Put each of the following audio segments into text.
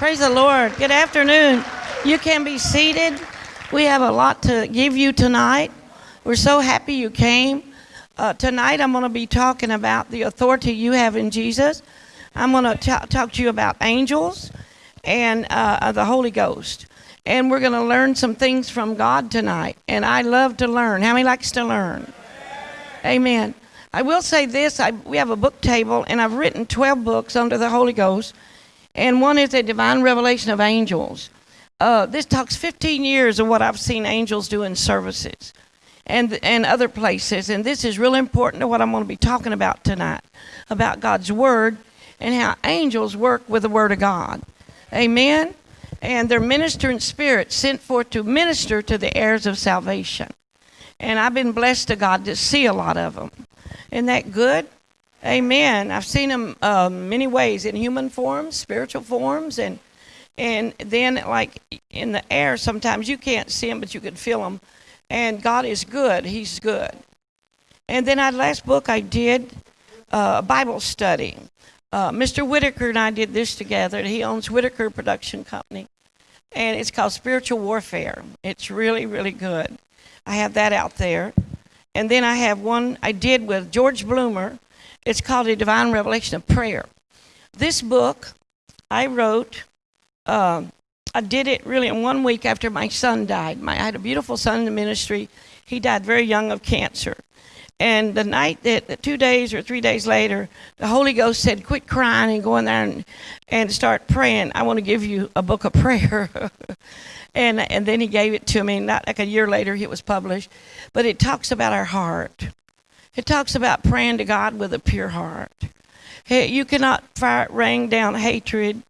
Praise the Lord. Good afternoon. You can be seated. We have a lot to give you tonight. We're so happy you came. Uh, tonight I'm going to be talking about the authority you have in Jesus. I'm going to talk to you about angels and uh, the Holy Ghost. And we're going to learn some things from God tonight. And I love to learn. How many likes to learn? Amen. I will say this I, we have a book table, and I've written 12 books under the Holy Ghost and one is a divine revelation of angels. Uh, this talks 15 years of what I've seen angels do in services and, and other places. And this is really important to what I'm going to be talking about tonight about God's Word and how angels work with the Word of God. Amen. And they're ministering spirits sent forth to minister to the heirs of salvation. And I've been blessed to God to see a lot of them. Isn't that good? Amen. I've seen him uh, many ways in human forms, spiritual forms, and and then like in the air. Sometimes you can't see him, but you can feel him. And God is good. He's good. And then our last book I did uh, a Bible study. Uh, Mr. Whitaker and I did this together. He owns Whitaker Production Company, and it's called Spiritual Warfare. It's really, really good. I have that out there. And then I have one I did with George Bloomer it's called A Divine Revelation of Prayer. This book I wrote, uh, I did it really in one week after my son died. My, I had a beautiful son in the ministry. He died very young of cancer. And the night that, two days or three days later, the Holy Ghost said, Quit crying and go in there and, and start praying. I want to give you a book of prayer. and, and then he gave it to me. Not like a year later, it was published. But it talks about our heart. It talks about praying to God with a pure heart. You cannot rain down hatred,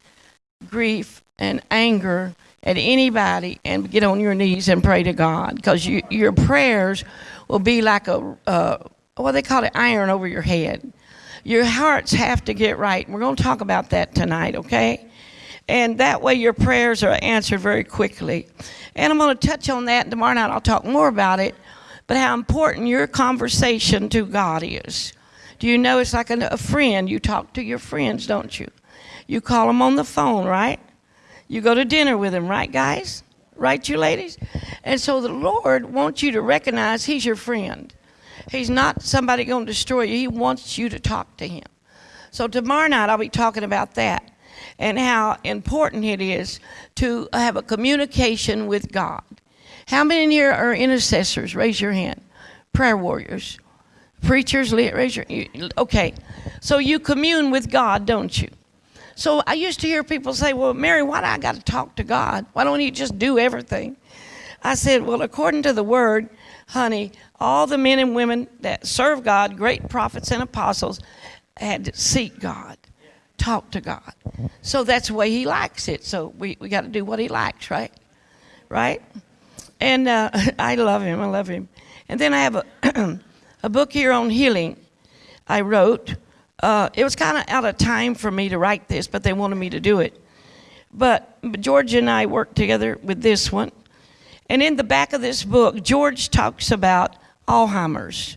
grief, and anger at anybody and get on your knees and pray to God because you, your prayers will be like a, uh, what they call it, iron over your head. Your hearts have to get right. We're going to talk about that tonight, okay? And that way your prayers are answered very quickly. And I'm going to touch on that tomorrow night. I'll talk more about it but how important your conversation to God is. Do you know it's like a, a friend? You talk to your friends, don't you? You call them on the phone, right? You go to dinner with them, right, guys? Right, you ladies? And so the Lord wants you to recognize He's your friend. He's not somebody going to destroy you. He wants you to talk to Him. So tomorrow night I'll be talking about that and how important it is to have a communication with God. How many in here are intercessors? Raise your hand. Prayer warriors. Preachers, raise your Okay. So you commune with God, don't you? So I used to hear people say, Well, Mary, why do I got to talk to God? Why don't you just do everything? I said, Well, according to the word, honey, all the men and women that serve God, great prophets and apostles, had to seek God, talk to God. So that's the way He likes it. So we, we got to do what He likes, right? Right? And uh, I love him. I love him. And then I have a, a book here on healing I wrote. Uh, it was kind of out of time for me to write this, but they wanted me to do it. But George and I worked together with this one. And in the back of this book, George talks about Alzheimer's.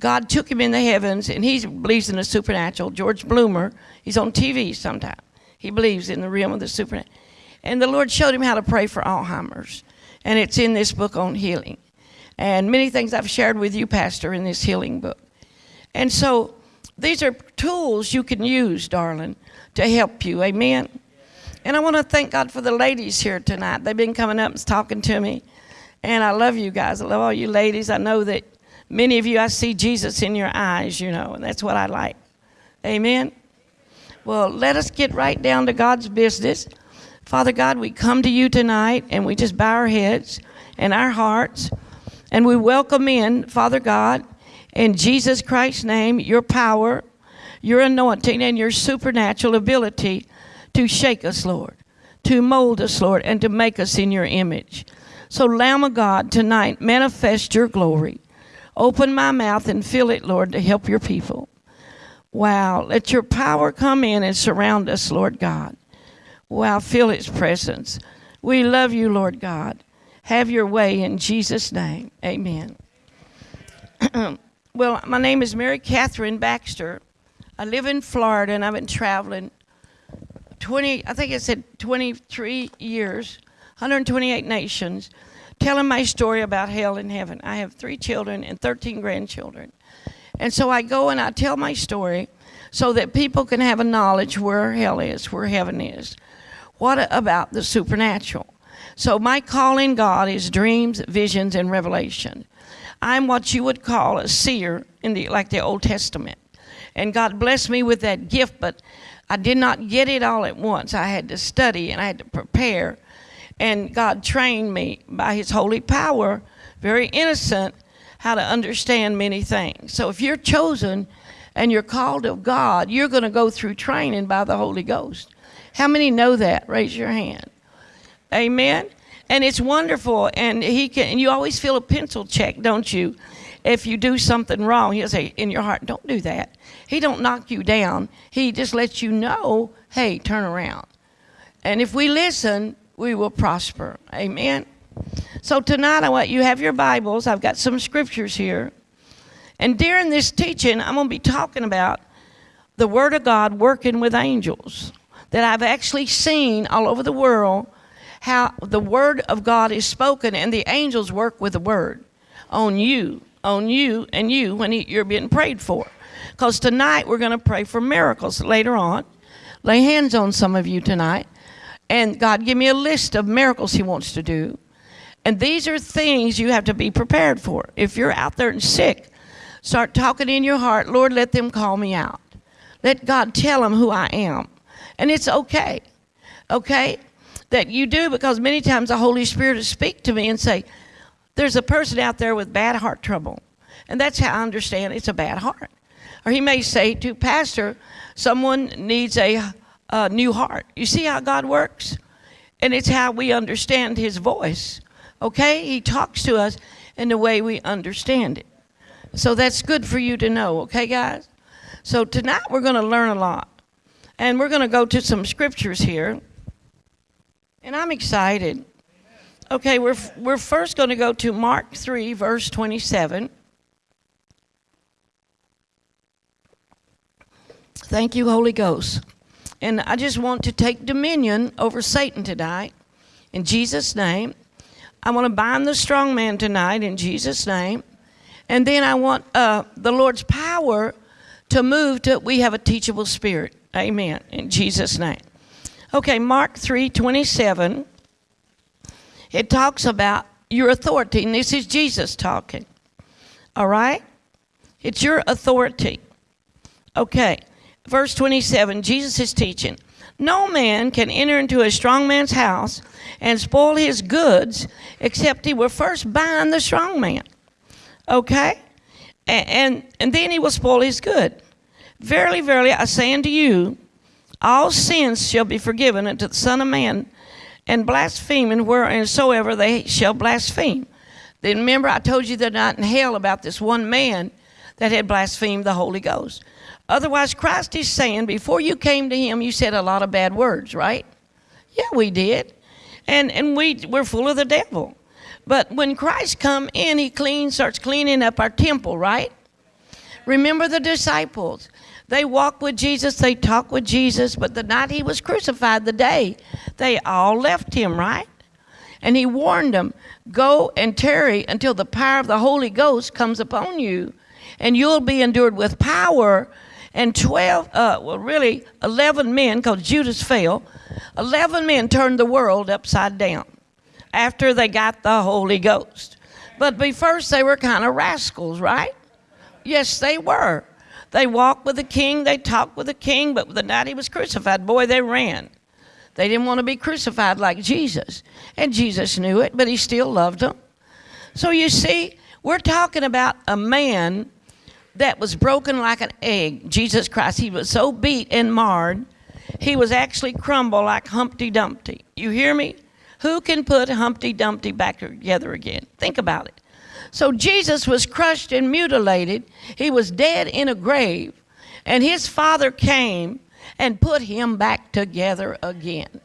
God took him in the heavens, and he believes in the supernatural. George Bloomer, he's on TV sometimes. He believes in the realm of the supernatural. And the Lord showed him how to pray for Alzheimer's and it's in this book on healing. And many things I've shared with you, Pastor, in this healing book. And so these are tools you can use, darling, to help you. Amen. And I want to thank God for the ladies here tonight. They've been coming up and talking to me. And I love you guys. I love all you ladies. I know that many of you, I see Jesus in your eyes, you know, and that's what I like. Amen. Well, let us get right down to God's business. Father God, we come to you tonight and we just bow our heads and our hearts and we welcome in, Father God, in Jesus Christ's name, your power, your anointing, and your supernatural ability to shake us, Lord, to mold us, Lord, and to make us in your image. So, Lamb of God, tonight, manifest your glory. Open my mouth and fill it, Lord, to help your people. Wow, let your power come in and surround us, Lord God. Wow, feel His presence. We love you, Lord God. Have your way in Jesus' name. Amen. well, my name is Mary Catherine Baxter. I live in Florida and I've been traveling 20, I think it said 23 years, 128 nations, telling my story about hell and heaven. I have three children and 13 grandchildren. And so I go and I tell my story so that people can have a knowledge where hell is, where heaven is. What about the supernatural? So my calling God is dreams, visions, and revelation. I'm what you would call a seer in the like the Old Testament. And God blessed me with that gift, but I did not get it all at once. I had to study and I had to prepare. And God trained me by his holy power, very innocent, how to understand many things. So if you're chosen and you're called of God, you're going to go through training by the Holy Ghost. How many know that? Raise your hand. Amen. And it's wonderful. And he can. And you always feel a pencil check, don't you? If you do something wrong, he'll say in your heart, "Don't do that." He don't knock you down. He just lets you know, "Hey, turn around." And if we listen, we will prosper. Amen. So tonight, I want you have your Bibles. I've got some scriptures here. And during this teaching, I'm going to be talking about the Word of God working with angels that I've actually seen all over the world how the word of God is spoken and the angels work with the word on you, on you, and you when you're being prayed for. Because tonight we're going to pray for miracles later on. Lay hands on some of you tonight. And God, give me a list of miracles He wants to do. And these are things you have to be prepared for. If you're out there and sick, start talking in your heart, Lord, let them call me out. Let God tell them who I am. And it's okay. Okay? that you do because many times the Holy Spirit will speak to me and say, There's a person out there with bad heart trouble. And that's how I understand it's a bad heart. Or he may say to Pastor, Someone needs a, a new heart. You see how God works? And it's how we understand his voice. Okay? He talks to us in the way we understand it. So that's good for you to know, okay, guys? So tonight we're going to learn a lot. And we're going to go to some scriptures here. And I'm excited. Okay, we're, we're first going to go to Mark 3, verse 27. Thank you, Holy Ghost. And I just want to take dominion over Satan tonight in Jesus' name. I want to bind the strong man tonight in Jesus' name. And then I want uh, the Lord's power to move to we have a teachable spirit. Amen. In Jesus' name. Okay, Mark 3 27. It talks about your authority, and this is Jesus talking. All right? It's your authority. Okay, verse 27, Jesus is teaching. No man can enter into a strong man's house and spoil his goods except he will first bind the strong man. Okay? And, and, and then he will spoil his good. Verily, verily, I say unto you, all sins shall be forgiven unto the Son of Man, and blaspheming wheresoever they shall blaspheme. Then remember, I told you that night in hell about this one man that had blasphemed the Holy Ghost. Otherwise, Christ is saying, before you came to him, you said a lot of bad words, right? Yeah, we did. And, and we, we're full of the devil. But when Christ come in, he clean, starts cleaning up our temple, right? Remember the disciples. They walked with Jesus, they talked with Jesus, but the night he was crucified, the day, they all left him, right? And he warned them go and tarry until the power of the Holy Ghost comes upon you, and you'll be endured with power. And 12, uh, well, really 11 men, because Judas fell, 11 men turned the world upside down after they got the Holy Ghost. But first, they were kind of rascals, right? Yes, they were. They walked with the king, they talked with the king, but the night he was crucified, boy, they ran. They didn't want to be crucified like Jesus. And Jesus knew it, but he still loved them. So you see, we're talking about a man that was broken like an egg, Jesus Christ. He was so beat and marred, he was actually crumbled like Humpty Dumpty. You hear me? Who can put Humpty Dumpty back together again? Think about it. So Jesus was crushed and mutilated. He was dead in a grave. And his father came and put him back together again.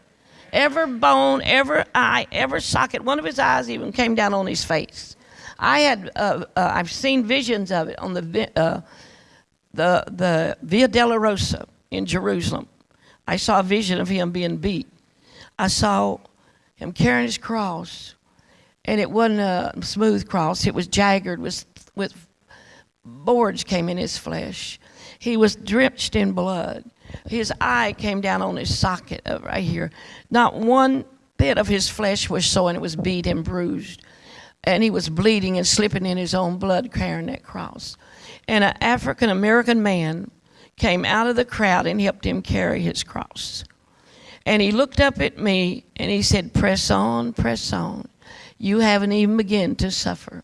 Every bone, every eye, every socket, one of his eyes even came down on his face. I had, uh, uh, I've seen visions of it on the, uh, the, the Via Dolorosa in Jerusalem. I saw a vision of him being beat. I saw him carrying his cross, and it wasn't a smooth cross. It was jagged with with boards came in his flesh. He was drenched in blood. His eye came down on his socket right here. Not one bit of his flesh was showing. It was beat and bruised. And he was bleeding and slipping in his own blood carrying that cross. And an African American man came out of the crowd and helped him carry his cross. And he looked up at me and he said, Press on, press on. You haven't even begun to suffer.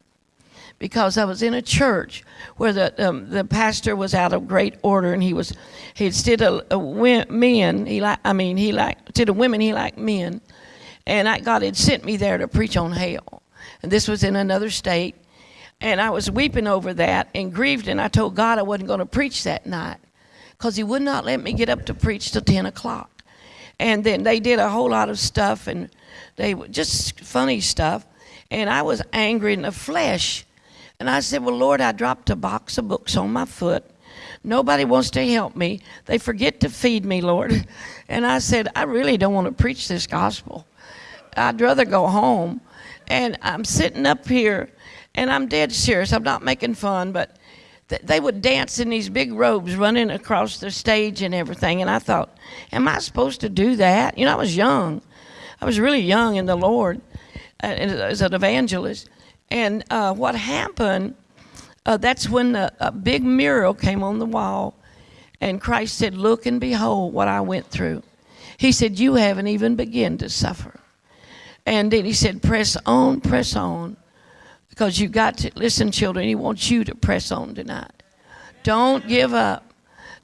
Because I was in a church where the um, the pastor was out of great order and he was he did a, a men he like I mean he like did a women he liked men, and I, God had sent me there to preach on hell, and this was in another state, and I was weeping over that and grieved. And I told God I wasn't going to preach that night, because He would not let me get up to preach till ten o'clock, and then they did a whole lot of stuff and they were just funny stuff, and I was angry in the flesh and I said, Well, Lord, I dropped a box of books on my foot. Nobody wants to help me. They forget to feed me, Lord. And I said, I really don't want to preach this gospel. I'd rather go home. And I'm sitting up here, and I'm dead serious. I'm not making fun, but they would dance in these big robes running across the stage and everything. And I thought, Am I supposed to do that? You know, I was young. I was really young in the Lord uh, as an evangelist. And uh, what happened, uh, that's when the, a big mural came on the wall, and Christ said, Look and behold what I went through. He said, You haven't even begun to suffer. And then he said, Press on, press on. Because you've got to, listen, children, he wants you to press on tonight. Don't give up.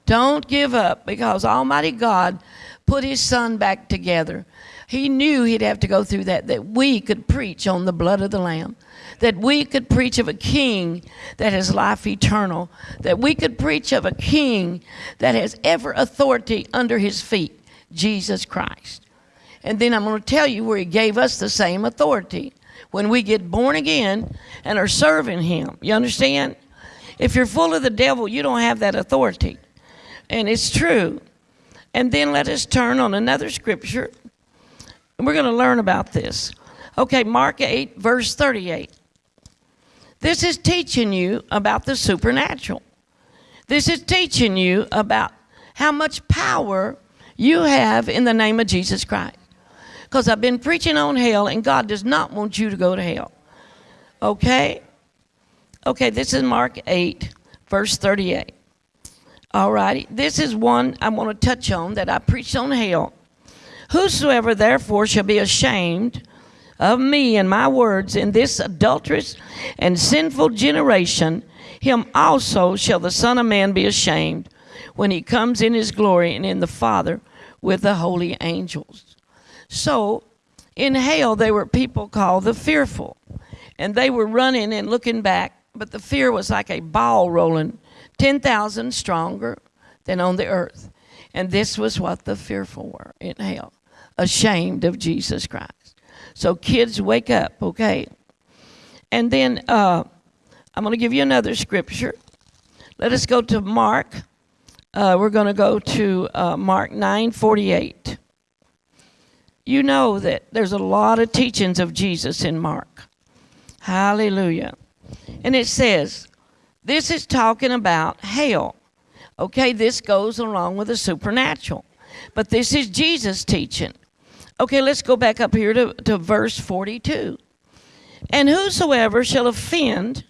Don't give up because Almighty God put his son back together. He knew he'd have to go through that, that we could preach on the blood of the Lamb that we could preach of a king that has life eternal, that we could preach of a king that has ever authority under his feet, Jesus Christ. And then I'm going to tell you where he gave us the same authority when we get born again and are serving him. You understand? If you're full of the devil, you don't have that authority. And it's true. And then let us turn on another scripture. And we're going to learn about this. Okay, Mark 8, verse 38. This is teaching you about the supernatural. This is teaching you about how much power you have in the name of Jesus Christ. Because I've been preaching on hell, and God does not want you to go to hell. Okay? Okay, this is Mark 8, verse 38. All righty. This is one I want to touch on that I preached on hell. Whosoever therefore shall be ashamed of me and my words in this adulterous and sinful generation, him also shall the Son of Man be ashamed when he comes in his glory and in the Father with the holy angels. So, in hell, they were people called the fearful, and they were running and looking back, but the fear was like a ball rolling 10,000 stronger than on the earth. And this was what the fearful were in hell ashamed of Jesus Christ. So, kids, wake up, okay? And then uh, I'm going to give you another scripture. Let us go to Mark. Uh, we're going to go to uh, Mark 9 48. You know that there's a lot of teachings of Jesus in Mark. Hallelujah. And it says, this is talking about hell. Okay, this goes along with the supernatural. But this is Jesus teaching. Okay, let's go back up here to, to verse 42. And whosoever shall offend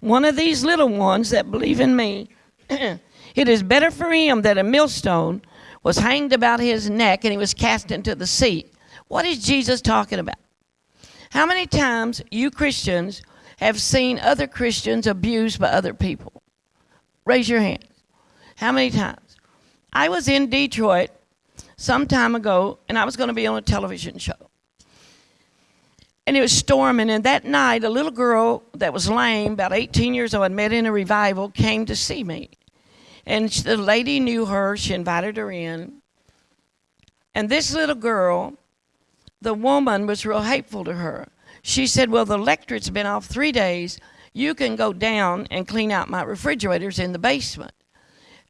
one of these little ones that believe in me, it is better for him that a millstone was hanged about his neck and he was cast into the sea. What is Jesus talking about? How many times you Christians have seen other Christians abused by other people? Raise your hand. How many times? I was in Detroit some time ago, and I was going to be on a television show. And it was storming, and that night, a little girl that was lame, about 18 years old, I'd met in a revival, came to see me. And the lady knew her, she invited her in. And this little girl, the woman was real hateful to her. She said, Well, the electric's been off three days. You can go down and clean out my refrigerators in the basement.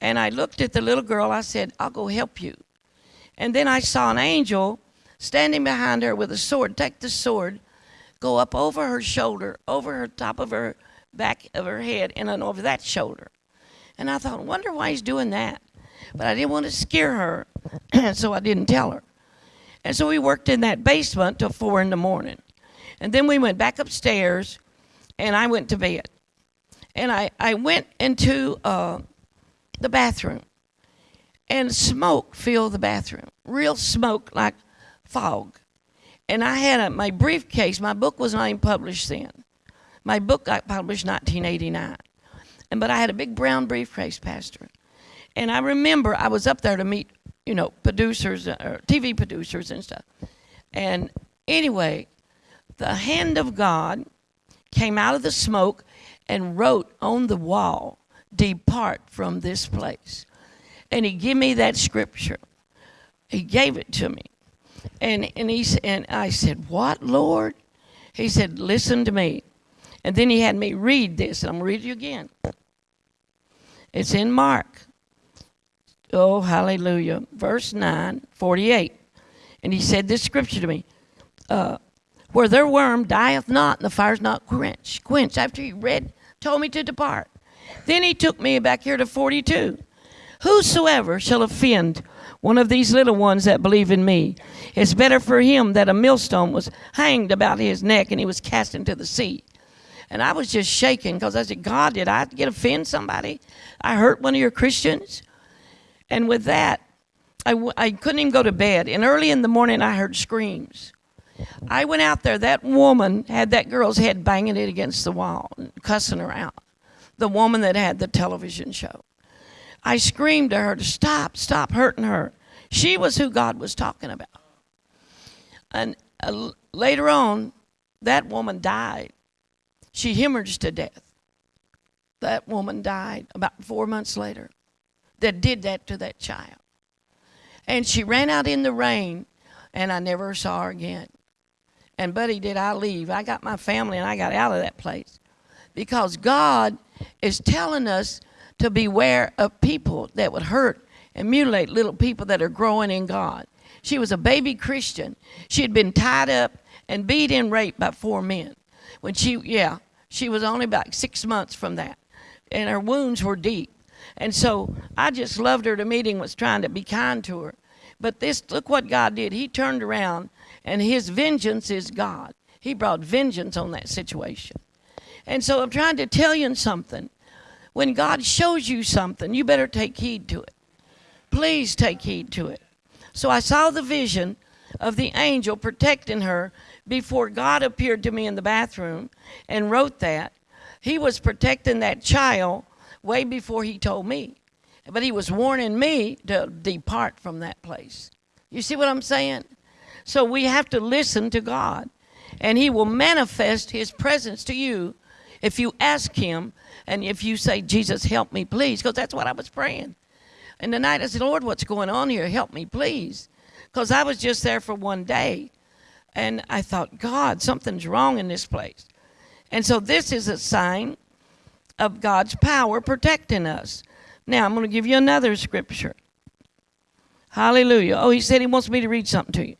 And I looked at the little girl, I said, I'll go help you. And then I saw an angel standing behind her with a sword. Take the sword, go up over her shoulder, over her top of her back of her head, and then over that shoulder. And I thought, wonder why he's doing that. But I didn't want to scare her, so I didn't tell her. And so we worked in that basement till four in the morning. And then we went back upstairs, and I went to bed. And I, I went into uh, the bathroom, and smoke filled the bathroom. Real smoke, like fog. And I had a, my briefcase, my book was not even published then. My book got published 1989. And, but I had a big brown briefcase, Pastor. And I remember I was up there to meet, you know, producers, uh, or TV producers and stuff. And anyway, the hand of God came out of the smoke and wrote on the wall, Depart from this place. And he gave me that scripture. He gave it to me. And, and, he, and I said, What, Lord? He said, Listen to me. And then he had me read this, and I'm going to read you again. It's in Mark. Oh, hallelujah. Verse 9, 48. And he said this scripture to me uh, Where their worm dieth not, and the fire's not quenched. Quenched. After he read, told me to depart. Then he took me back here to 42. Whosoever shall offend one of these little ones that believe in me, it's better for him that a millstone was hanged about his neck and he was cast into the sea. And I was just shaking because I said, God, did I get offend somebody? I hurt one of your Christians? And with that, I w- I couldn't even go to bed. And early in the morning, I heard screams. I went out there. That woman had that girl's head banging it against the wall, cussing her out. The woman that had the television show. I screamed to her to stop, stop hurting her. She was who God was talking about. And uh, later on, that woman died. She hemorrhaged to death. That woman died about four months later that did that to that child. And she ran out in the rain, and I never saw her again. And, buddy, did I leave? I got my family and I got out of that place. Because God is telling us to beware of people that would hurt and mutilate little people that are growing in God. She was a baby Christian. She had been tied up and beat and raped by four men. When she, yeah, she was only about six months from that. And her wounds were deep. And so I just loved her. The meeting was trying to be kind to her. But this, look what God did. He turned around, and his vengeance is God. He brought vengeance on that situation. And so I'm trying to tell you something. When God shows you something, you better take heed to it. Please take heed to it. So I saw the vision of the angel protecting her before God appeared to me in the bathroom and wrote that. He was protecting that child way before he told me. But he was warning me to depart from that place. You see what I'm saying? So we have to listen to God, and he will manifest his presence to you if you ask him and if you say, Jesus, help me, please, because that's what I was praying. And the night I said, Lord, what's going on here? Help me, please. Because I was just there for one day. And I thought, God, something's wrong in this place. And so this is a sign of God's power protecting us. Now, I'm going to give you another scripture. Hallelujah. Oh, he said he wants me to read something to you.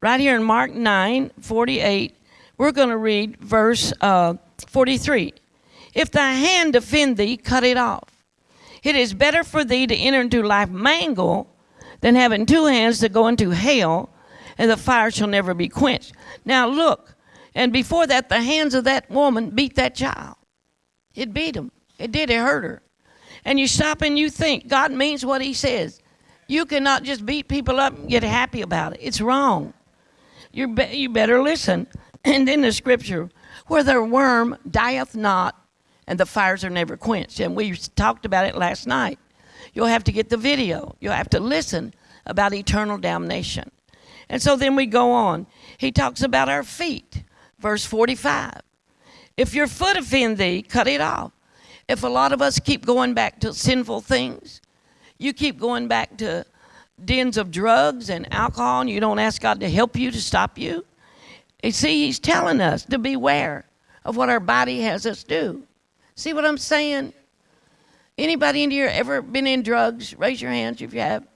Right here in Mark 9 48, we're going to read verse uh, 43. If thy hand offend thee, cut it off. It is better for thee to enter into life mangled than having two hands to go into hell, and the fire shall never be quenched. Now look, and before that, the hands of that woman beat that child. It beat him. It did. It hurt her. And you stop and you think God means what He says. You cannot just beat people up and get happy about it. It's wrong. You be, you better listen. And then the scripture, where their worm dieth not, and the fires are never quenched. And we talked about it last night. You'll have to get the video. You'll have to listen about eternal damnation. And so then we go on. He talks about our feet, verse 45. If your foot offend thee, cut it off. If a lot of us keep going back to sinful things, you keep going back to dens of drugs and alcohol, and you don't ask God to help you to stop you. You see, He's telling us to beware of what our body has us do. See what I'm saying? Anybody in here ever been in drugs? Raise your hands if you have.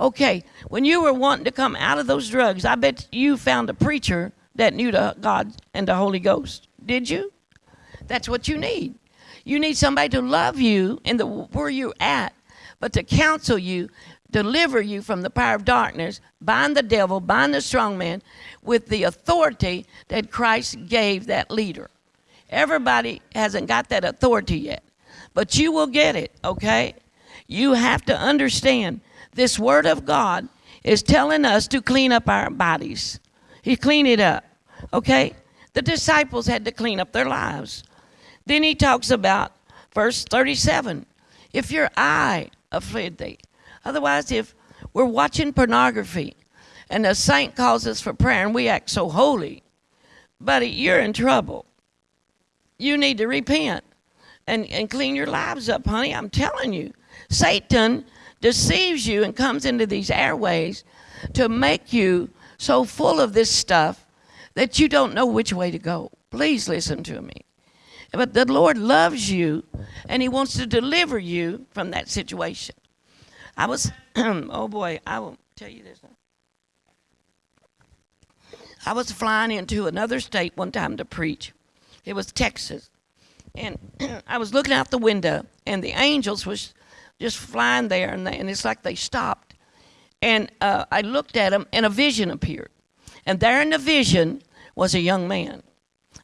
Okay, when you were wanting to come out of those drugs, I bet you found a preacher that knew the God and the Holy Ghost. Did you? That's what you need. You need somebody to love you in the where you're at, but to counsel you, deliver you from the power of darkness, bind the devil, bind the strong man with the authority that Christ gave that leader. Everybody hasn't got that authority yet, but you will get it, okay? You have to understand this word of God is telling us to clean up our bodies. He cleaned it up, okay? The disciples had to clean up their lives. Then he talks about verse 37 if your eye afflict thee. Otherwise, if we're watching pornography and a saint calls us for prayer and we act so holy, buddy, you're in trouble. You need to repent and, and clean your lives up, honey. I'm telling you. Satan deceives you and comes into these airways to make you so full of this stuff that you don't know which way to go. Please listen to me. But the Lord loves you and He wants to deliver you from that situation. I was, oh boy, I will tell you this. I was flying into another state one time to preach. It was Texas. And I was looking out the window, and the angels was just flying there, and, they, and it's like they stopped. And uh, I looked at them, and a vision appeared. And there in the vision was a young man.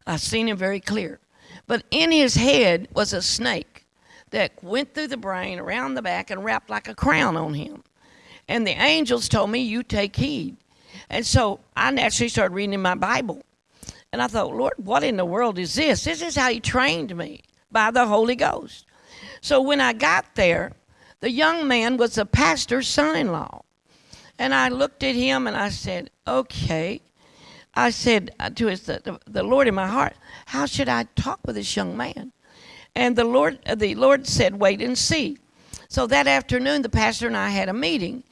I seen him very clear. But in his head was a snake that went through the brain, around the back, and wrapped like a crown on him. And the angels told me, You take heed. And so I naturally started reading my Bible. And I thought, Lord, what in the world is this? This is how He trained me by the Holy Ghost. So when I got there, the young man was the pastor's son in law. And I looked at him and I said, Okay. I said to his, the, the Lord in my heart, How should I talk with this young man? And the Lord, the Lord said, Wait and see. So that afternoon, the pastor and I had a meeting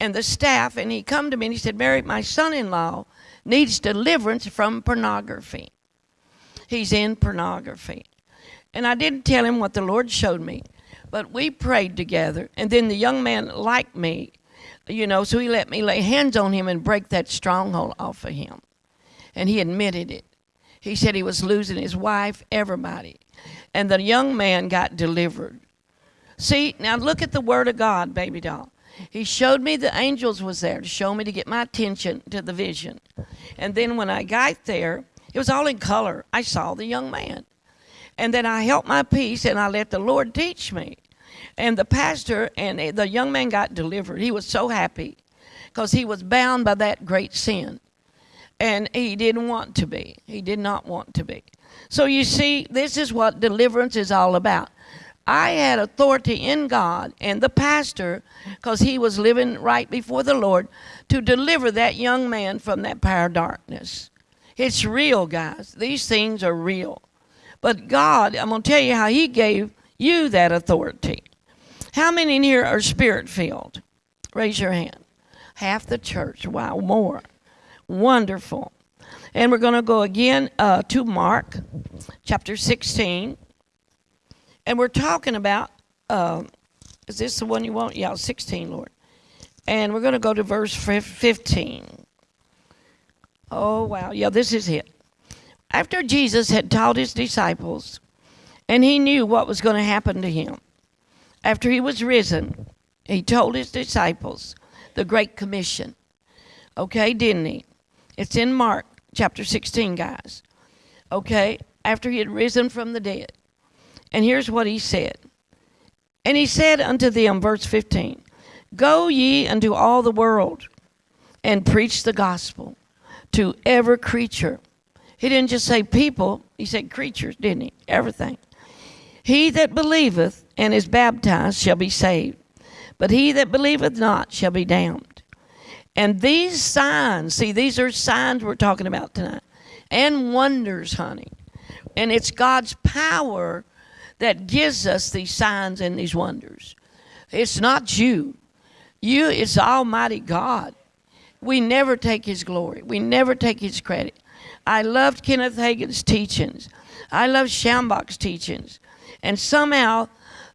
and the staff, and he come to me and he said, Mary, my son-in-law needs deliverance from pornography. He's in pornography. And I didn't tell him what the Lord showed me, but we prayed together. And then the young man liked me, you know, so he let me lay hands on him and break that stronghold off of him. And he admitted it. He said he was losing his wife, everybody. And the young man got delivered. See, now look at the word of God, baby doll. He showed me the angels was there to show me to get my attention to the vision. And then when I got there, it was all in color. I saw the young man. And then I held my peace and I let the Lord teach me. And the pastor and the young man got delivered. He was so happy because he was bound by that great sin. And he didn't want to be. He did not want to be. So you see, this is what deliverance is all about. I had authority in God and the pastor, because he was living right before the Lord, to deliver that young man from that power of darkness. It's real, guys. These things are real. But God, I'm going to tell you how He gave you that authority. How many in here are spirit filled? Raise your hand. Half the church. Wow, more. Wonderful. And we're going to go again uh, to Mark chapter 16. And we're talking about, uh, is this the one you want? Yeah, 16, Lord. And we're going to go to verse 15. Oh, wow. Yeah, this is it. After Jesus had taught his disciples, and he knew what was going to happen to him, after he was risen, he told his disciples the Great Commission. Okay, didn't he? It's in Mark chapter 16, guys. Okay, after he had risen from the dead. And here's what he said. And he said unto them, verse 15, Go ye unto all the world and preach the gospel to every creature. He didn't just say people, he said creatures, didn't he? Everything. He that believeth and is baptized shall be saved, but he that believeth not shall be damned. And these signs, see, these are signs we're talking about tonight, and wonders, honey. And it's God's power that gives us these signs and these wonders. It's not you. You, it's Almighty God. We never take His glory. We never take His credit. I loved Kenneth Hagin's teachings. I loved Schambach's teachings. And somehow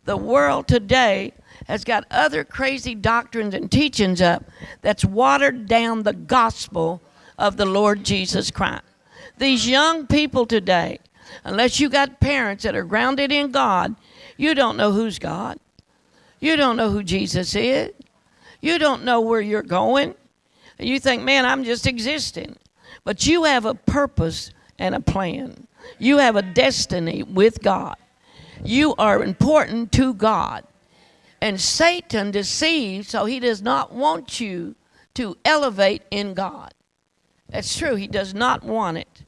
The world today has got other crazy doctrines and teachings up that's watered down the gospel of the Lord Jesus Christ. These young people today, unless you got parents that are grounded in God, you don't know who's God. You don't know who Jesus is. You don't know where you're going. You think, man, I'm just existing. But you have a purpose and a plan. You have a destiny with God. You are important to God. And Satan deceives, so he does not want you to elevate in God. That's true. He does not want it.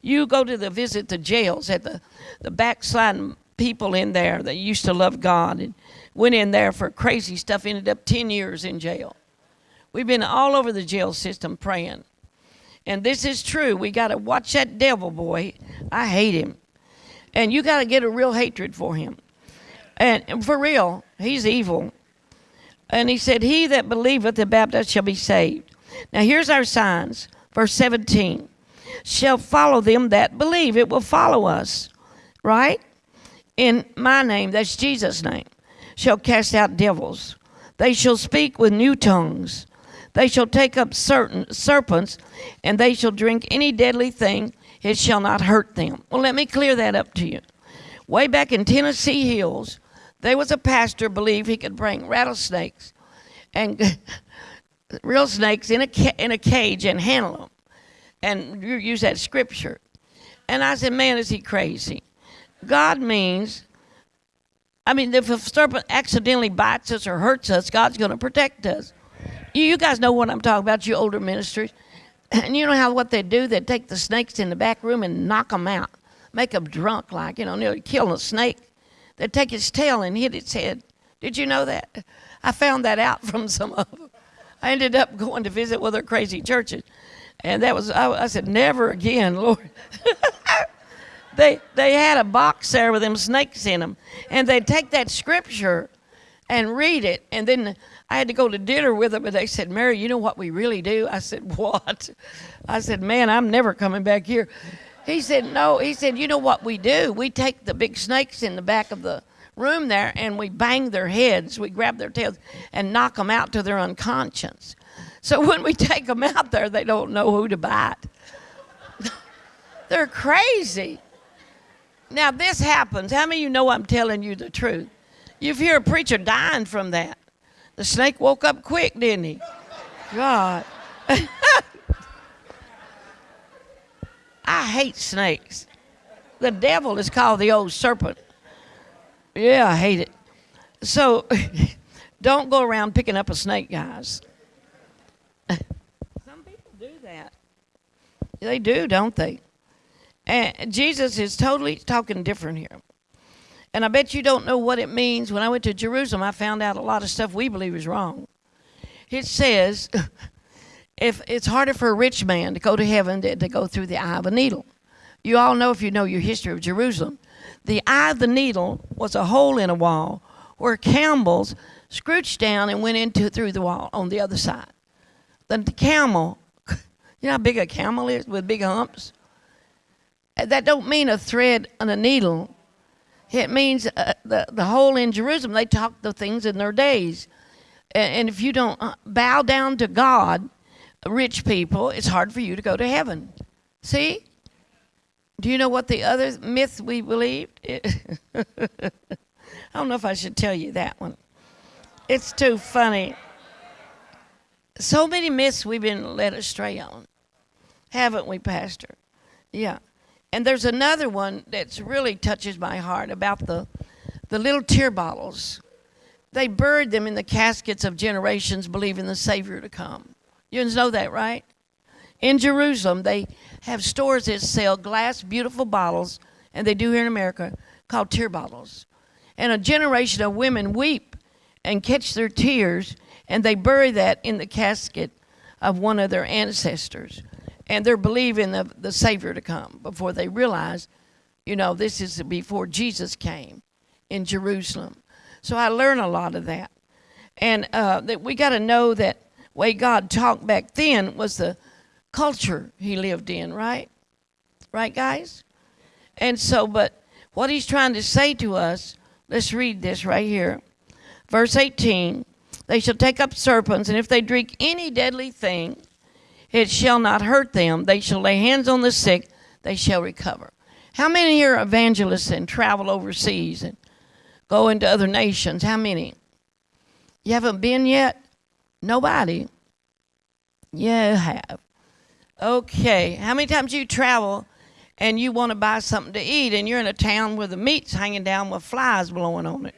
You go to the visit the jails at the, the backsliding people in there that used to love God and went in there for crazy stuff, ended up 10 years in jail. We've been all over the jail system praying. And this is true. We got to watch that devil boy. I hate him. And you got to get a real hatred for him. And for real, he's evil. And he said, He that believeth the Baptist shall be saved. Now here's our signs. Verse 17 shall follow them that believe. It will follow us, right? In my name, that's Jesus' name, shall cast out devils. They shall speak with new tongues. They shall take up certain serpents, and they shall drink any deadly thing. It shall not hurt them. Well, let me clear that up to you. Way back in Tennessee Hills, there was a pastor believed he could bring rattlesnakes and real snakes in a ca- in a cage and handle them, and use that scripture. And I said, man, is he crazy? God means, I mean, if a serpent accidentally bites us or hurts us, God's going to protect us. You guys know what I'm talking about, you older ministers. And you know how what they do? They take the snakes in the back room and knock them out, make them drunk, like, you know, nearly kill a snake. They take its tail and hit its head. Did you know that? I found that out from some of them. I ended up going to visit with their crazy churches. And that was, I, I said, never again, Lord. they, they had a box there with them snakes in them. And they'd take that scripture and read it. And then I had to go to dinner with them, and they said, Mary, you know what we really do? I said, What? I said, Man, I'm never coming back here. He said, No. He said, You know what we do? We take the big snakes in the back of the room there and we bang their heads, we grab their tails and knock them out to their unconscious. So when we take them out there, they don't know who to bite. They're crazy. Now, this happens. How many of you know I'm telling you the truth? You've hear a preacher dying from that. The snake woke up quick, didn't he? God. I hate snakes. The devil is called the old serpent. Yeah, I hate it. So don't go around picking up a snake, guys. Some people do that. They do, don't they? And Jesus is totally talking different here. And I bet you don't know what it means. When I went to Jerusalem, I found out a lot of stuff we believe is wrong. It says if it's harder for a rich man to go to heaven than to go through the eye of a needle. You all know if you know your history of Jerusalem. The eye of the needle was a hole in a wall where camels scrooched down and went into through the wall on the other side. Then The camel, you know how big a camel is with big humps? That don't mean a thread and a needle it means uh, the, the hole in Jerusalem, they talk the things in their days. And, and if you don't uh, bow down to God, rich people, it's hard for you to go to heaven. See? Do you know what the other myth we believed? I don't know if I should tell you that one. It's too funny. So many myths we've been led astray on, haven't we, Pastor? Yeah. And there's another one that's really touches my heart about the, the little tear bottles. They buried them in the caskets of generations believing the Savior to come. You know that, right? In Jerusalem, they have stores that sell glass, beautiful bottles, and they do here in America, called tear bottles. And a generation of women weep and catch their tears, and they bury that in the casket of one of their ancestors and they're believing the, the Savior to come before they realize, you know, this is before Jesus came in Jerusalem. So I learn a lot of that. And uh, that we got to know that way God talked back then was the culture he lived in, right? Right, guys? And so, but what he's trying to say to us, Let's read this right here. Verse 18 They shall take up serpents, and if they drink any deadly thing, it shall not hurt them. They shall lay hands on the sick, they shall recover. How many are evangelists and travel overseas and go into other nations? How many? You haven't been yet? Nobody. You have. Okay. How many times you travel and you want to buy something to eat and you're in a town where the meat's hanging down with flies blowing on it?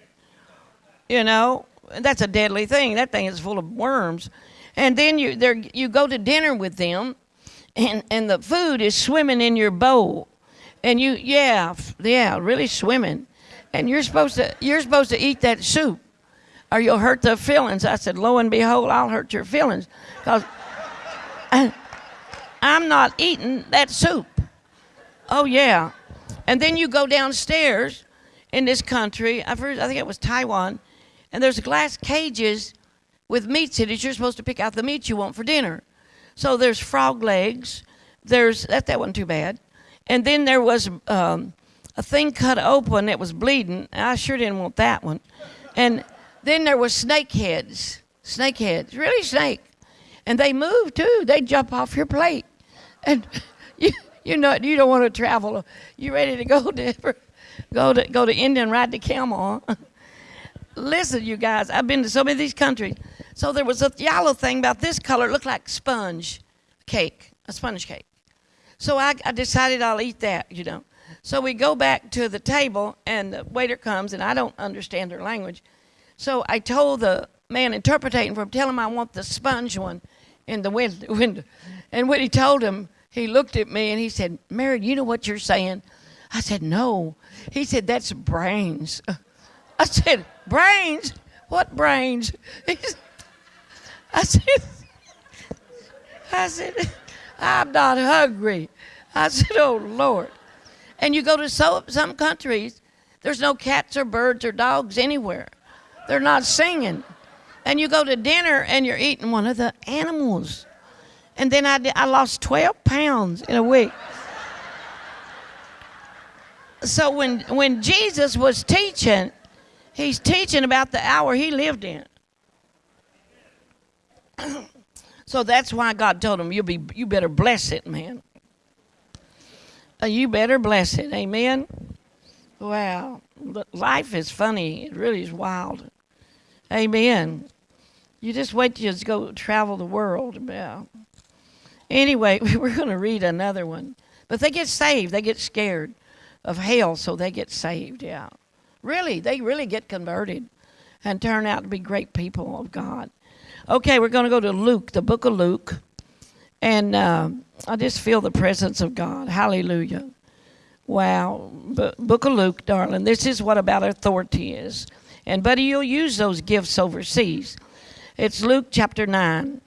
You know, that's a deadly thing. That thing is full of worms. And then you there you go to dinner with them and and the food is swimming in your bowl. And you yeah, yeah, really swimming. And you're supposed to you're supposed to eat that soup or you'll hurt the feelings. I said, lo and behold, I'll hurt your feelings because I'm not eating that soup. Oh, yeah. And then you go downstairs in this country, I, first, I think it was Taiwan, and there's glass cages with meats in it. You're supposed to pick out the meat you want for dinner. So there's frog legs. There's that that wasn't too bad. And then there was um, a thing cut open that was bleeding. I sure didn't want that one. And then there was snake heads. Snake heads, really snake and they move too. They jump off your plate, and you you know you don't want to travel. You ready to go to go to go to India and ride the camel? Huh? Listen, you guys, I've been to so many of these countries. So there was a yellow thing about this color. It looked like sponge cake, a sponge cake. So I, I decided I'll eat that, you know. So we go back to the table, and the waiter comes, and I don't understand their language. So I told the man interpreting for him, tell him I want the sponge one in the window. And when he told him, he looked at me and he said, Mary, you know what you're saying? I said, no. He said, that's brains. I said, brains? What brains? I said, I said, I'm not hungry. I said, oh, Lord. And you go to so, some countries, there's no cats or birds or dogs anywhere. They're not singing and you go to dinner and you're eating one of the animals. And then I, I lost 12 pounds in a week. so when, when Jesus was teaching, he's teaching about the hour he lived in. so that's why God told him, You'll be, you better bless it, man. Uh, you better bless it. Amen. Wow. Life is funny. It really is wild. Amen. You just wait till you go travel the world. Yeah. Anyway, we're going to read another one. But they get saved. They get scared of hell, so they get saved. Yeah. Really, they really get converted and turn out to be great people of God. Okay, we're going to go to Luke, the book of Luke. And uh, I just feel the presence of God. Hallelujah. Wow. B- book of Luke, darling. This is what about authority is. And, buddy, you'll use those gifts overseas. It's Luke chapter 9.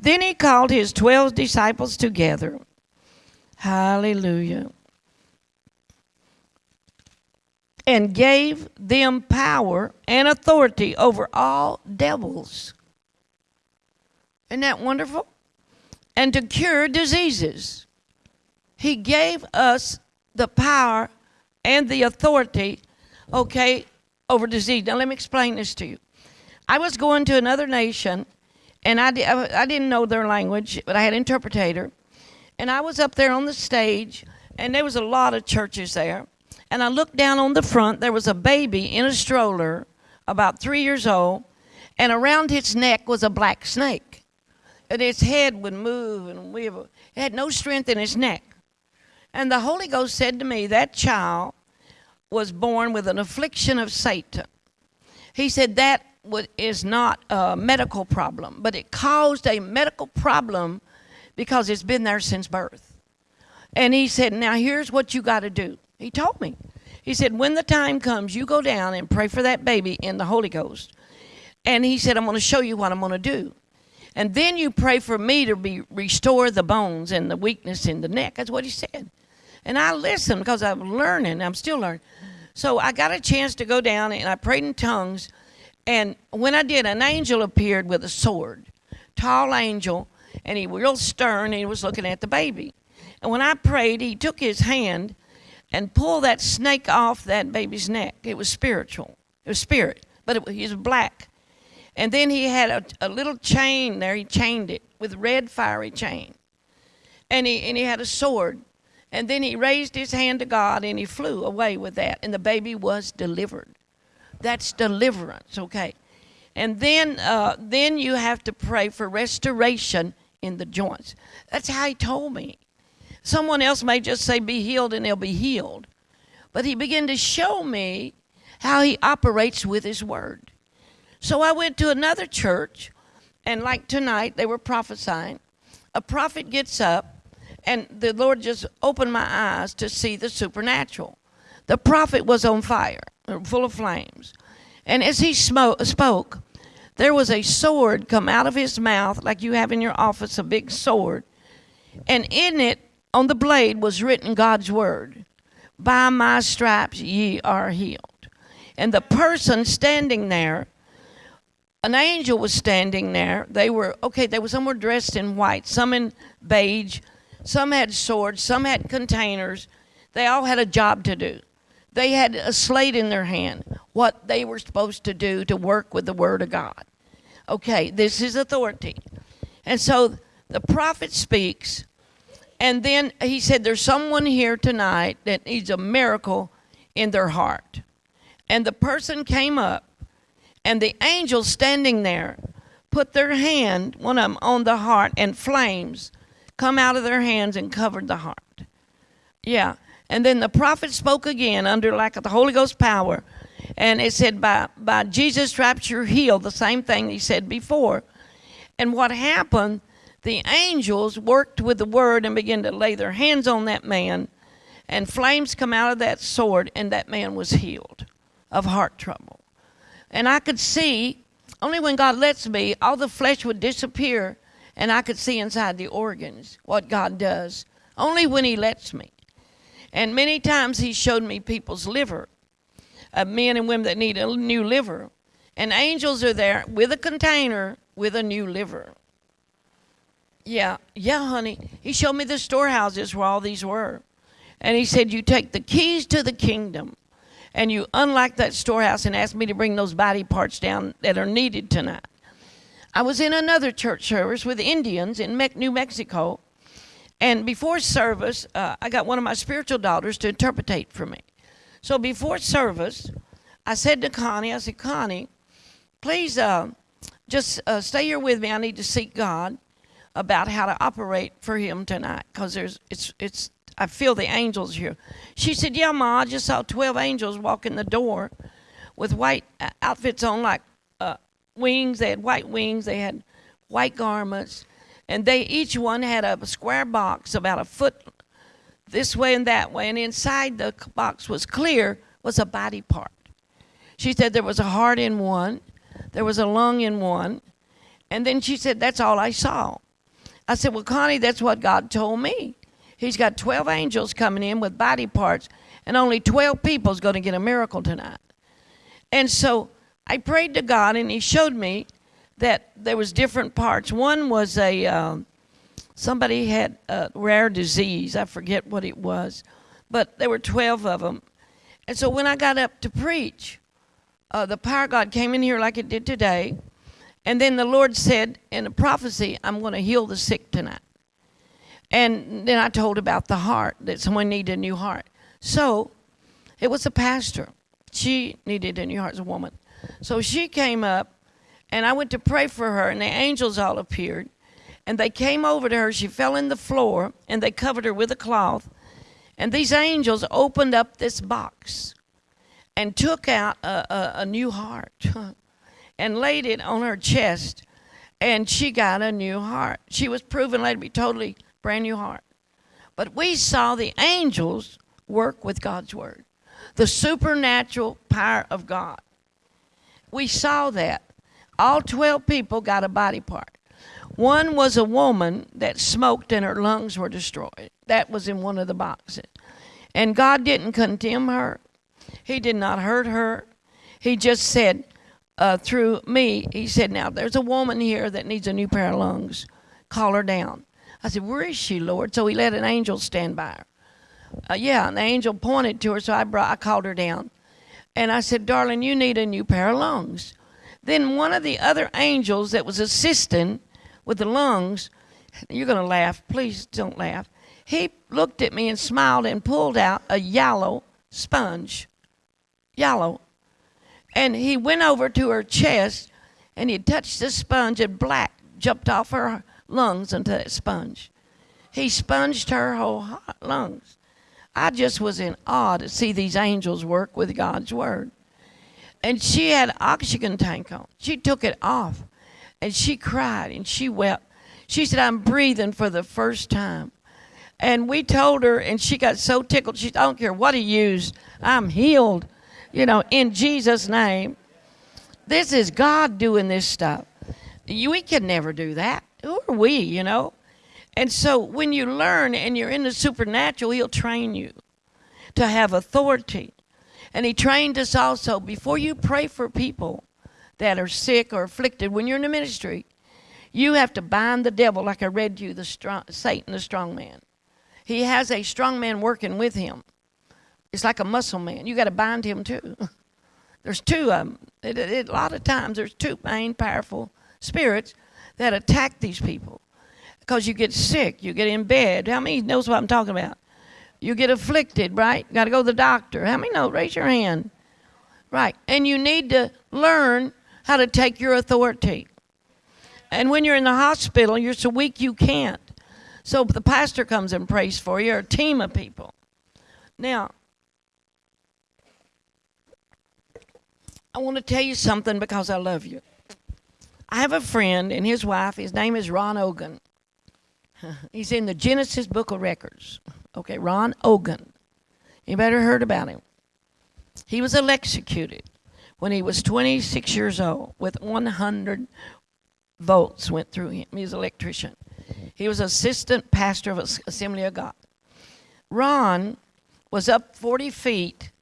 Then he called his 12 disciples together. Hallelujah. And gave them power and authority over all devils. Isn't that wonderful? And to cure diseases. He gave us the power and the authority, okay, over disease. Now, let me explain this to you. I was going to another nation, and I, I didn't know their language, but I had an interpreter. And I was up there on the stage, and there was a lot of churches there. And I looked down on the front. There was a baby in a stroller, about three years old, and around its neck was a black snake. And its head would move and wiggle. It had no strength in its neck. And the Holy Ghost said to me, That child was born with an affliction of Satan. He said, That is not a medical problem, but it caused a medical problem because it's been there since birth. And he said, Now here's what you got to do. He told me. He said, When the time comes, you go down and pray for that baby in the Holy Ghost. And he said, I'm going to show you what I'm going to do. And then you pray for me to be restore the bones and the weakness in the neck. That's what he said. And I listened because I'm learning. I'm still learning. So I got a chance to go down and I prayed in tongues and when I did, an angel appeared with a sword, tall angel, and he was real stern. And he was looking at the baby. And when I prayed, he took his hand and pull that snake off that baby's neck. It was spiritual. It was spirit, but it he was black. And then he had a, a little chain there. He chained it with red fiery chain. And he, and he had a sword. And then he raised his hand to God and he flew away with that. And the baby was delivered. That's deliverance, okay? And then, uh, then you have to pray for restoration in the joints. That's how he told me. Someone else may just say, be healed, and they'll be healed. But he began to show me how he operates with his word. So I went to another church, and like tonight, they were prophesying. A prophet gets up, and the Lord just opened my eyes to see the supernatural. The prophet was on fire, full of flames. And as he spoke, there was a sword come out of his mouth, like you have in your office, a big sword. And in it on the blade was written God's word By my stripes ye are healed. And the person standing there, an angel was standing there. They were, okay, they were, some were dressed in white, some in beige, some had swords, some had containers. They all had a job to do. They had a slate in their hand, what they were supposed to do to work with the Word of God. Okay, this is authority. And so the prophet speaks, and then he said, There's someone here tonight that needs a miracle in their heart. And the person came up, and the angel standing there put their hand, one of them, on the heart, and flames come out of their hands and covered the heart. Yeah. And then the prophet spoke again under like of the Holy Ghost power. And it said, by, by Jesus' stripes you're healed. The same thing he said before. And what happened the angels worked with the word and began to lay their hands on that man, and flames come out of that sword, and that man was healed of heart trouble. And I could see, only when God lets me, all the flesh would disappear, and I could see inside the organs what God does, only when He lets me. And many times He showed me people's liver, uh, men and women that need a new liver. And angels are there with a container with a new liver. Yeah, yeah, honey. He showed me the storehouses where all these were. And he said, You take the keys to the kingdom and you unlock that storehouse and ask me to bring those body parts down that are needed tonight. I was in another church service with Indians in New Mexico. And before service, uh, I got one of my spiritual daughters to interpretate for me. So before service, I said to Connie, I said, Connie, please uh, just uh, stay here with me. I need to seek God about how to operate for him tonight because there's it's it's I feel the angels here. She said, "Yeah, ma, I just saw twelve angels walk in the door with white uh, outfits on, like uh, wings. They had white wings. They had white garments, and they each one had a square box about a foot this way and that way, and inside the box was clear was a body part. She said there was a heart in one, there was a lung in one, and then she said that's all I saw. I said, Well, Connie, that's what God told me. He's got 12 angels coming in with body parts, and only 12 people is going to get a miracle tonight. And so I prayed to God, and He showed me that there was different parts. One was a um, somebody had a rare disease. I forget what it was, but there were 12 of them. And so when I got up to preach, uh, the power of God came in here like it did today, and then the Lord said in a prophecy, I'm going to heal the sick tonight. And then I told about the heart, that someone needed a new heart. So it was a pastor. She needed a new heart as a woman. So she came up, and I went to pray for her, and the angels all appeared. And they came over to her. She fell in the floor, and they covered her with a cloth. And these angels opened up this box and took out a, a, a new heart. and laid it on her chest, and she got a new heart. She was proven later to be totally brand new heart. But we saw the angels work with God's word, the supernatural power of God. We saw that. All 12 people got a body part. One was a woman that smoked and her lungs were destroyed. That was in one of the boxes. And God didn't condemn her, He did not hurt her. He just said, uh, through me, he said, Now, there's a woman here that needs a new pair of lungs. Call her down. I said, Where is she, Lord? So he let an angel stand by her. Uh, yeah, and the angel pointed to her, so I brought, I called her down, and I said, "Darling, you need a new pair of lungs." Then one of the other angels that was assisting with the lungs, you're going to laugh. Please don't laugh. He looked at me and smiled and pulled out a yellow sponge. Yellow. And he went over to her chest and he touched the sponge and black jumped off her lungs into that sponge. He sponged her whole lungs. I just was in awe to see these angels work with God's word. And she had oxygen tank on. She took it off and she cried and she wept. She said, I'm breathing for the first time. And we told her, and she got so tickled. She, said, I don't care what he used, I'm healed, you know, in Jesus' name. This is God doing this stuff. We can never do that. Who are we, you know? And so when you learn and you're in the supernatural, He'll train you to have authority. And He trained us also before you pray for people that are sick or afflicted, when you're in the ministry, you have to bind the devil, like I read you, the strong, Satan, the strong man. He has a strong man working with him. It's like a muscle man. You got to bind him too. There's two of them. It, it, a lot of times, there's two main powerful spirits that attack these people because you get sick, you get in bed. How many knows what I'm talking about? You get afflicted, right? Got to go to the doctor. How many know? Raise your hand. Right. And you need to learn how to take your authority. And when you're in the hospital, you're so weak you can't. So the pastor comes and prays for you, or a team of people. Now, I want to tell you something because I love you. I have a friend and his wife, his name is Ron Ogan. He's in the Genesis Book of Records. Okay, Ron Ogan. You better heard about him. He was electrocuted when he was 26 years old with 100 volts went through him. He was an electrician. He was assistant pastor of Assembly of God. Ron was up 40 feet,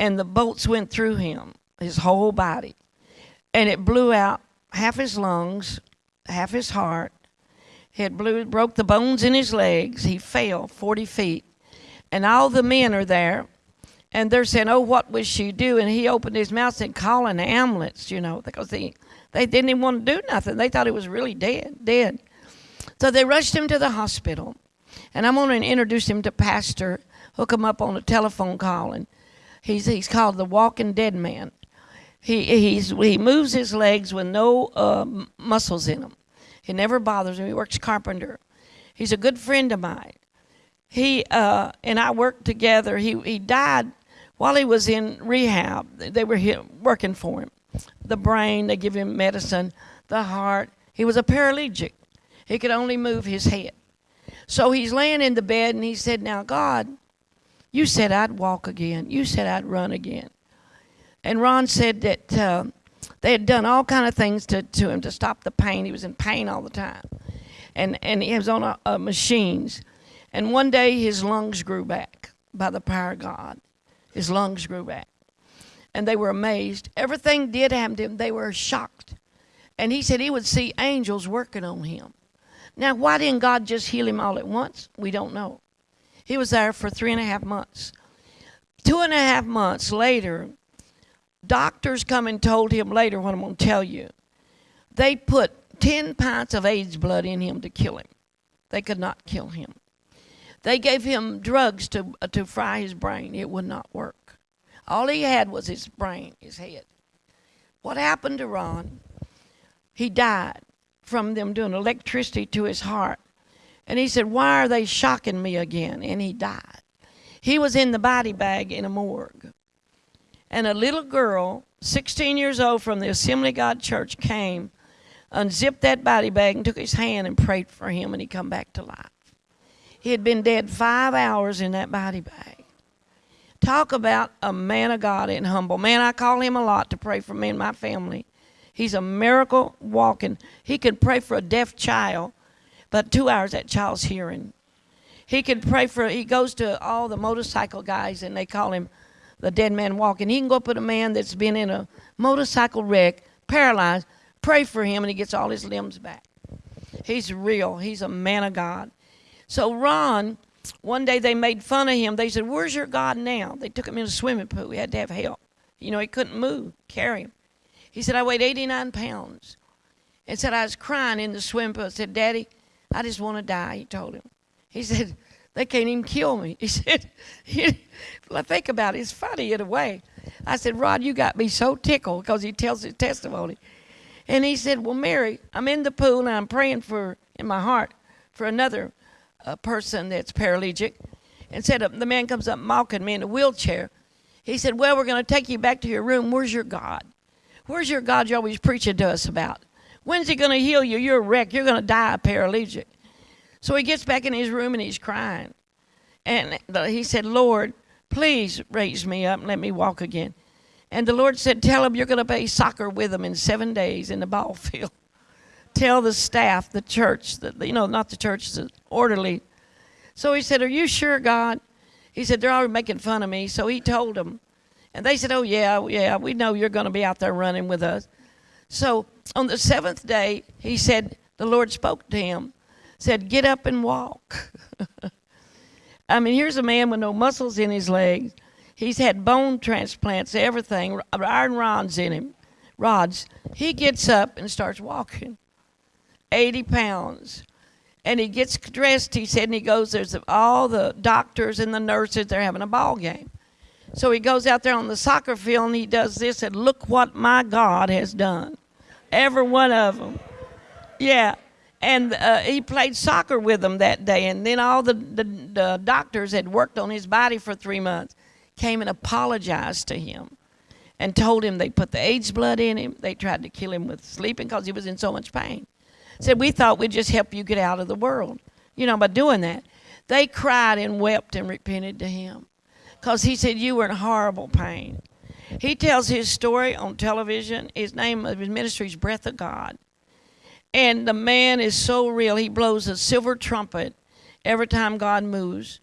and the bolts went through him, his whole body. And it blew out half his lungs, half his heart. It blew, broke the bones in his legs. He fell 40 feet. And all the men are there, and they're saying, Oh, what was she doing? And he opened his mouth and called an ambulance, you know, because they, they didn't even want to do nothing. They thought he was really dead, dead. So they rushed him to the hospital. And I'm going to introduce him to Pastor, hook him up on a telephone call. And he's, he's called the Walking Dead Man. He, he's, he moves his legs with no uh, muscles in them. He never bothers him. He works carpenter. He's a good friend of mine. He uh, and I worked together. He, he died while he was in rehab. They were working for him. The brain, they give him medicine. The heart. He was a paralytic. He could only move his head. So he's laying in the bed and he said, Now, God, you said I'd walk again. You said I'd run again. And Ron said that uh, they had done all kind of things to, to him to stop the pain. He was in pain all the time. And, and he was on a, a machines. And one day his lungs grew back by the power of God. His lungs grew back. And they were amazed. Everything did happen to him. They were shocked. And he said he would see angels working on him. Now, why didn't God just heal him all at once? We don't know. He was there for three and a half months. Two and a half months later, doctors come and told him later what I'm going to tell you. They put 10 pints of AIDS blood in him to kill him. They could not kill him. They gave him drugs to, uh, to fry his brain. It would not work. All he had was his brain, his head. What happened to Ron? He died from them doing electricity to his heart. And he said, Why are they shocking me again? And he died. He was in the body bag in a morgue. And a little girl, 16 years old from the Assembly God Church, came, unzipped that body bag, and took his hand and prayed for him, and he come back to life. He had been dead five hours in that body bag. Talk about a man of God and humble. Man, I call him a lot to pray for me and my family. He's a miracle walking. He can pray for a deaf child, but two hours that child's hearing. He can pray for, he goes to all the motorcycle guys and they call him the dead man walking. He can go up with a man that's been in a motorcycle wreck, paralyzed, pray for him, and he gets all his limbs back. He's real. He's a man of God. So Ron one day they made fun of him. They said, Where's your God now? They took him in a swimming pool. He had to have help. You know, he couldn't move, carry him. He said, I weighed 89 pounds. And said, I was crying in the swimming pool. I said, Daddy, I just want to die, he told him. He said, They can't even kill me. He said, well, think about it. It's funny in a way. I said, Rod, you got me so tickled because he tells his testimony. And he said, Well, Mary, I'm in the pool and I'm praying for, in my heart, for another uh, person that's paralytic. And said, uh, The man comes up mocking me in a wheelchair. He said, Well, we're going to take you back to your room. Where's your God? Where's your God you're always preaching to us about? When's he going to heal you? You're a wreck. You're going to die a paralytic. So he gets back in his room and he's crying. And he said, Lord, please raise me up and let me walk again. And the Lord said, Tell him you're going to play soccer with him in seven days in the ball field. Tell the staff, the church, the, you know, not the church, the orderly. So he said, Are you sure, God? He said, They're already making fun of me. So he told them. And they said, Oh, yeah, yeah, we know you're going to be out there running with us. So on the seventh day, he said, The Lord spoke to him, said, Get up and walk. I mean, here's a man with no muscles in his legs. He's had bone transplants, everything, iron rods in him, rods. He gets up and starts walking, 80 pounds. And he gets dressed, he said, and he goes, there's all the doctors and the nurses, they're having a ball game. So he goes out there on the soccer field and he does this and look what my God has done. Every one of them. Yeah. And uh, he played soccer with them that day. And then all the, the, the doctors had worked on his body for three months came and apologized to him and told him they put the AIDS blood in him. They tried to kill him with sleeping because he was in so much pain. Said, We thought we'd just help you get out of the world, you know, by doing that. They cried and wept and repented to him because he said, You were in horrible pain. He tells his story on television. His name of his ministry is Breath of God. And the man is so real. He blows a silver trumpet every time God moves.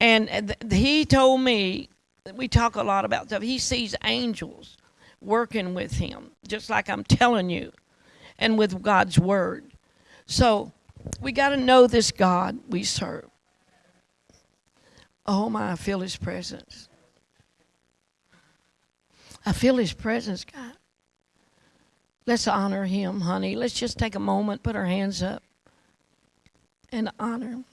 And he told me we talk a lot about stuff. He sees angels working with him, just like I'm telling you, and with God's word. So we got to know this God we serve. Oh my, I feel his presence. I feel his presence, God. Let's honor him, honey. Let's just take a moment, put our hands up, and honor.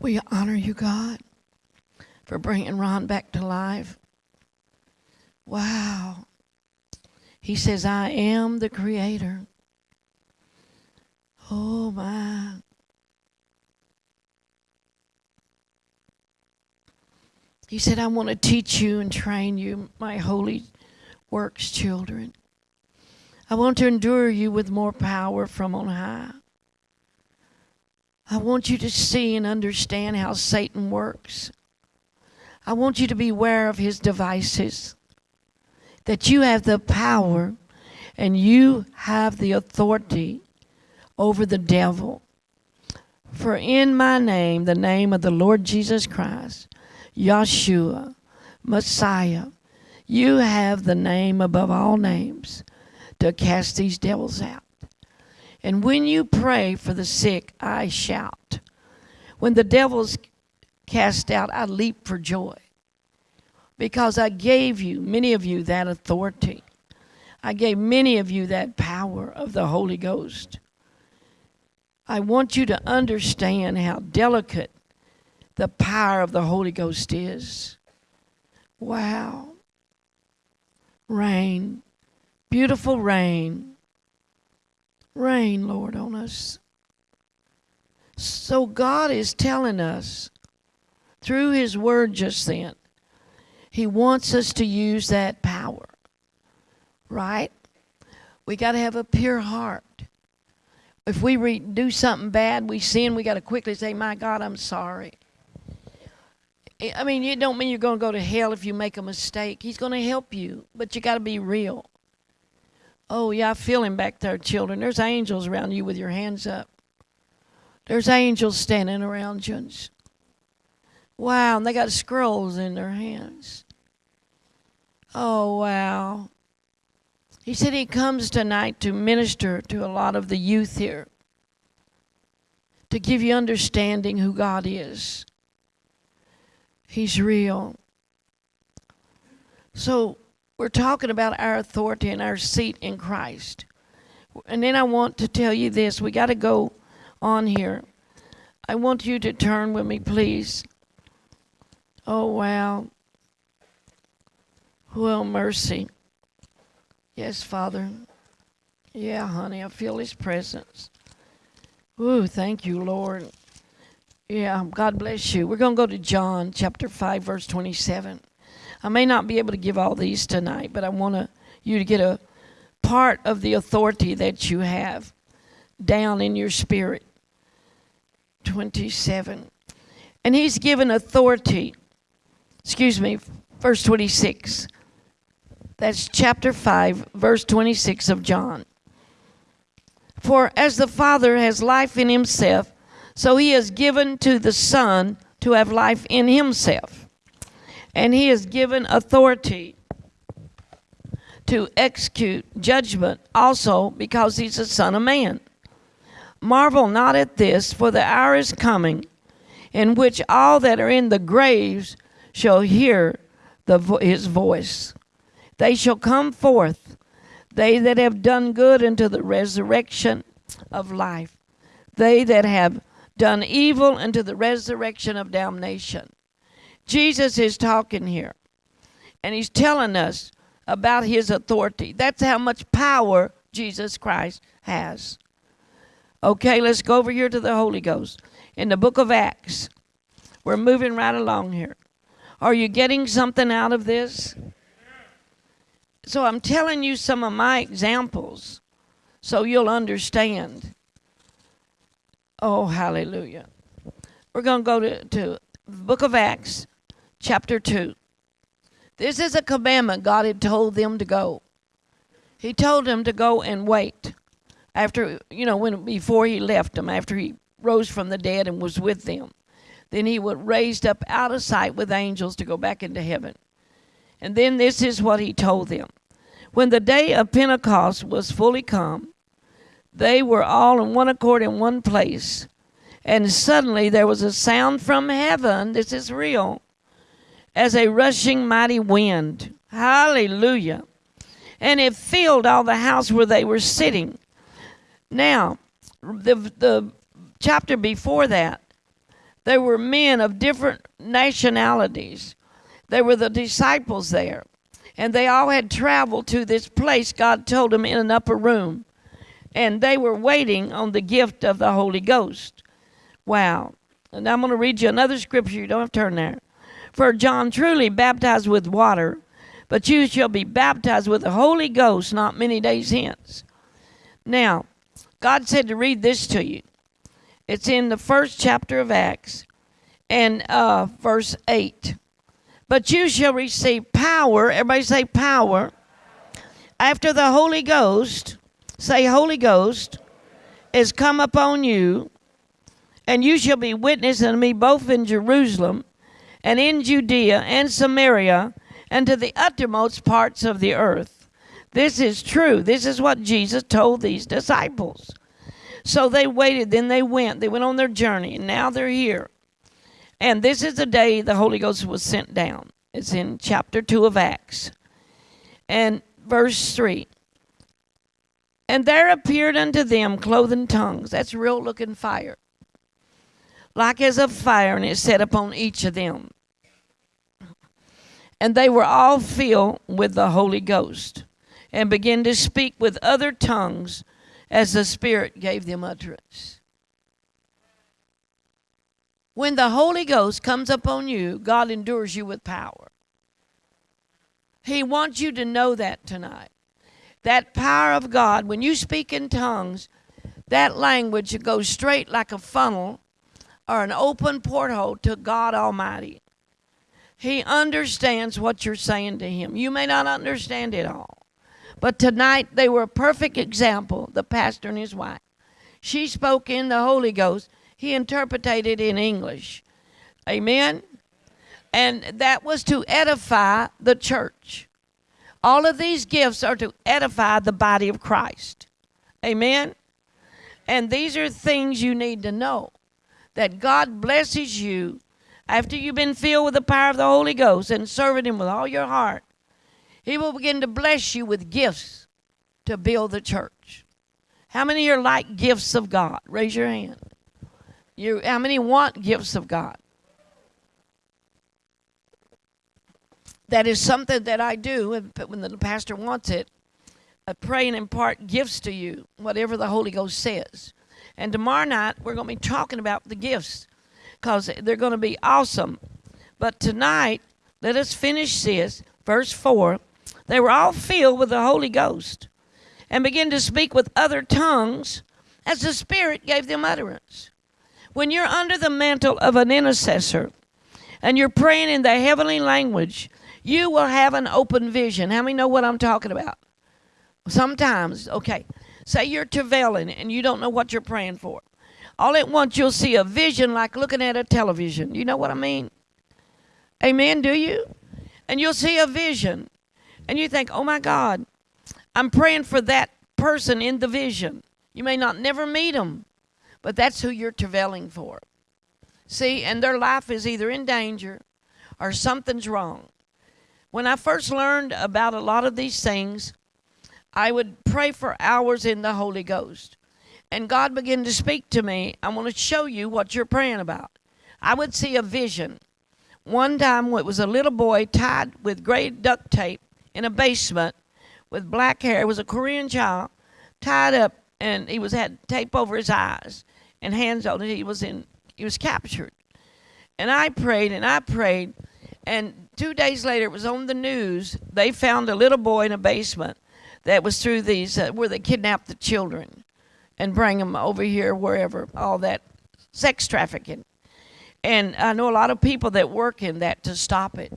We honor you, God, for bringing Ron back to life. Wow. He says, I am the creator. Oh, my. He said, I want to teach you and train you, my holy works children. I want to endure you with more power from on high. I want you to see and understand how Satan works. I want you to be aware of his devices, that you have the power and you have the authority over the devil. For in my name, the name of the Lord Jesus Christ, Yeshua, Messiah, you have the name above all names to cast these devils out. And when you pray for the sick, I shout. When the devil's cast out, I leap for joy. Because I gave you, many of you, that authority. I gave many of you that power of the Holy Ghost. I want you to understand how delicate the power of the Holy Ghost is. Wow. Rain, beautiful rain rain, Lord, on us. So God is telling us through His Word just then, He wants us to use that power, right? We got to have a pure heart. If we do something bad, we sin, we got to quickly say, My God, I'm sorry. I mean, it don't mean you're going to go to hell if you make a mistake. He's going to help you, but you got to be real. Oh, yeah, I feel him back there, children. There's angels around you with your hands up. There's angels standing around you. Wow, and they got scrolls in their hands. Oh, wow. He said he comes tonight to minister to a lot of the youth here, to give you understanding who God is. He's real. So, we're talking about our authority and our seat in Christ. And then I want to tell you this we got to go on here. I want you to turn with me, please. Oh, wow. Well, mercy. Yes, Father. Yeah, honey, I feel His presence. Ooh, thank you, Lord. Yeah, God bless you. We're going to go to John chapter 5, verse 27. I may not be able to give all these tonight, but I want you to get a part of the authority that you have down in your spirit. 27. And he's given authority, excuse me, verse 26. That's chapter 5, verse 26 of John. For as the Father has life in himself, so he has given to the Son to have life in himself. And he has given authority to execute judgment also because he's a Son of Man. Marvel not at this, for the hour is coming in which all that are in the graves shall hear the his voice. They shall come forth, they that have done good unto the resurrection of life, they that have done evil unto the resurrection of damnation. Jesus is talking here, and he's telling us about his authority. That's how much power Jesus Christ has. Okay, let's go over here to the Holy Ghost. In the book of Acts, we're moving right along here. Are you getting something out of this? So I'm telling you some of my examples so you'll understand. Oh, hallelujah. We're going to go to, to book of Acts, chapter 2. This is a commandment God had told them to go. He told them to go and wait after, you know, when before he left them, after he rose from the dead and was with them. Then he was raised up out of sight with angels to go back into heaven. And then this is what he told them. When the day of Pentecost was fully come, they were all in one accord in one place. And suddenly there was a sound from heaven, this is real, as a rushing mighty wind. Hallelujah. And it filled all the house where they were sitting. Now, the, the chapter before that, there were men of different nationalities. There were the disciples there. And they all had traveled to this place God told them in an upper room. And they were waiting on the gift of the Holy Ghost. Wow. And I'm going to read you another scripture. You don't have to turn there. For John truly baptized with water, but you shall be baptized with the Holy Ghost not many days hence. Now, God said to read this to you. It's in the first chapter of Acts and uh, verse 8. But you shall receive power. Everybody say power. After the Holy Ghost, say Holy Ghost, is come upon you, and you shall be witness unto me both in Jerusalem and in Judea and Samaria and to the uttermost parts of the earth. This is true. This is what Jesus told these disciples. So they waited, then they went. They went on their journey, and now they're here. And this is the day the Holy Ghost was sent down. It's in chapter 2 of Acts. And verse 3. And there appeared unto them cloven tongues. That's real looking fire. Like as of fire, and it set upon each of them. And they were all filled with the Holy Ghost and began to speak with other tongues as the Spirit gave them utterance. When the Holy Ghost comes upon you, God endures you with power. He wants you to know that tonight. That power of God, when you speak in tongues, that language goes straight like a funnel or an open porthole to God Almighty. He understands what you're saying to Him. You may not understand it all. But tonight they were a perfect example, the pastor and his wife. She spoke in the Holy Ghost he interpreted in English. Amen? And that was to edify the church. All of these gifts are to edify the body of Christ. Amen. And these are things you need to know that God blesses you after you've been filled with the power of the Holy Ghost and serving Him with all your heart. He will begin to bless you with gifts to build the church. How many are like gifts of God? Raise your hand. You, how many want gifts of God? That is something that I do when the pastor wants it. I pray and impart gifts to you, whatever the Holy Ghost says. And tomorrow night, we're going to be talking about the gifts because they're going to be awesome. But tonight, let us finish this. Verse 4 They were all filled with the Holy Ghost and began to speak with other tongues as the Spirit gave them utterance. When you're under the mantle of an intercessor and you're praying in the heavenly language, you will have an open vision. How many know what I'm talking about? Sometimes, okay, say you're travailing and you don't know what you're praying for. All at once you'll see a vision like looking at a television. You know what I mean? Amen, do you? And you'll see a vision and you think, oh my God, I'm praying for that person in the vision. You may not never meet them, but that's who you're travailing for. See, and their life is either in danger or something's wrong. When I first learned about a lot of these things, I would pray for hours in the Holy Ghost. And God began to speak to me. I want to show you what you're praying about. I would see a vision. One time it was a little boy tied with gray duct tape in a basement with black hair. It was a Korean child tied up and he was had tape over his eyes and hands on it. He was in he was captured. And I prayed and I prayed and two days later it was on the news. They found a little boy in a basement that was through these uh, where they kidnapped the children and bring them over here, wherever, all that sex trafficking. And I know a lot of people that work in that to stop it.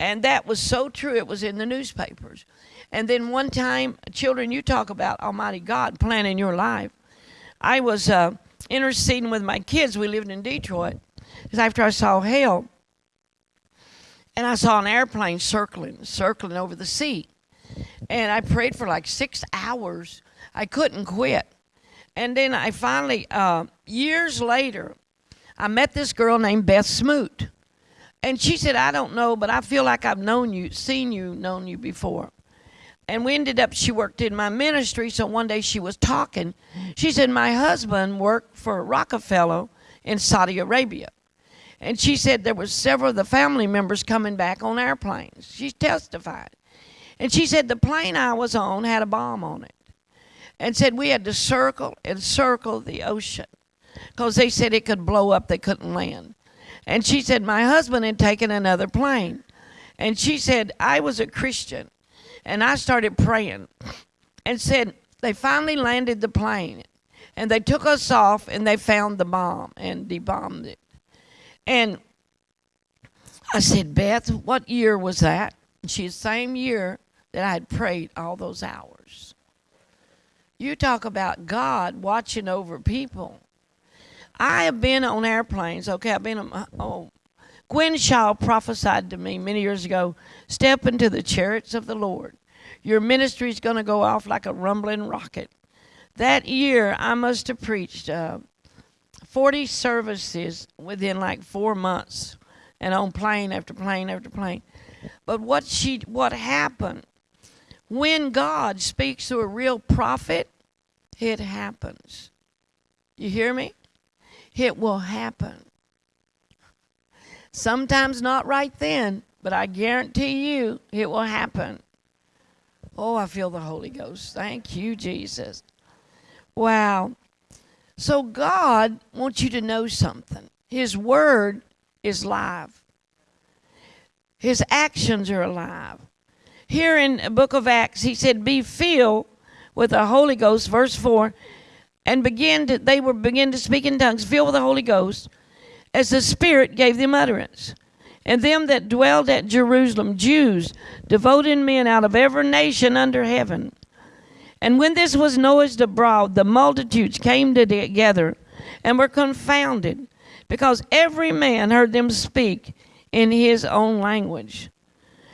And that was so true, it was in the newspapers. And then one time, children, you talk about Almighty God planning your life. I was uh, interceding with my kids. We lived in Detroit. After I saw hell, and I saw an airplane circling, circling over the sea. And I prayed for like six hours. I couldn't quit. And then I finally, uh, years later, I met this girl named Beth Smoot. And she said, I don't know, but I feel like I've known you, seen you, known you before. And we ended up, she worked in my ministry. So one day she was talking. She said, My husband worked for Rockefeller in Saudi Arabia. And she said there were several of the family members coming back on airplanes. She testified. And she said the plane I was on had a bomb on it and said we had to circle and circle the ocean because they said it could blow up, they couldn't land. And she said, My husband had taken another plane. And she said, I was a Christian. And I started praying and said, They finally landed the plane. And they took us off and they found the bomb and debombed it. And I said, Beth, what year was that? And she the same year that I had prayed all those hours. You talk about God watching over people. I have been on airplanes. Okay, I've been on. Oh, Gwen Shaw prophesied to me many years ago step into the chariots of the Lord. Your ministry is going to go off like a rumbling rocket. That year, I must have preached uh, 40 services within like four months and on plane after plane after plane. But what she what happened when God speaks to a real prophet, it happens. You hear me? It will happen. Sometimes not right then, but I guarantee you it will happen. Oh, I feel the Holy Ghost. Thank you, Jesus. Wow. So God wants you to know something. His word is live. His actions are alive here in the book of Acts, he said, Be filled with the Holy Ghost, verse 4, and begin to, they were begin to speak in tongues, filled with the Holy Ghost, as the Spirit gave them utterance. And them that dwelled at Jerusalem, Jews, devoted men out of every nation under heaven. And when this was noised abroad, the multitudes came together and were confounded, because every man heard them speak in his own language.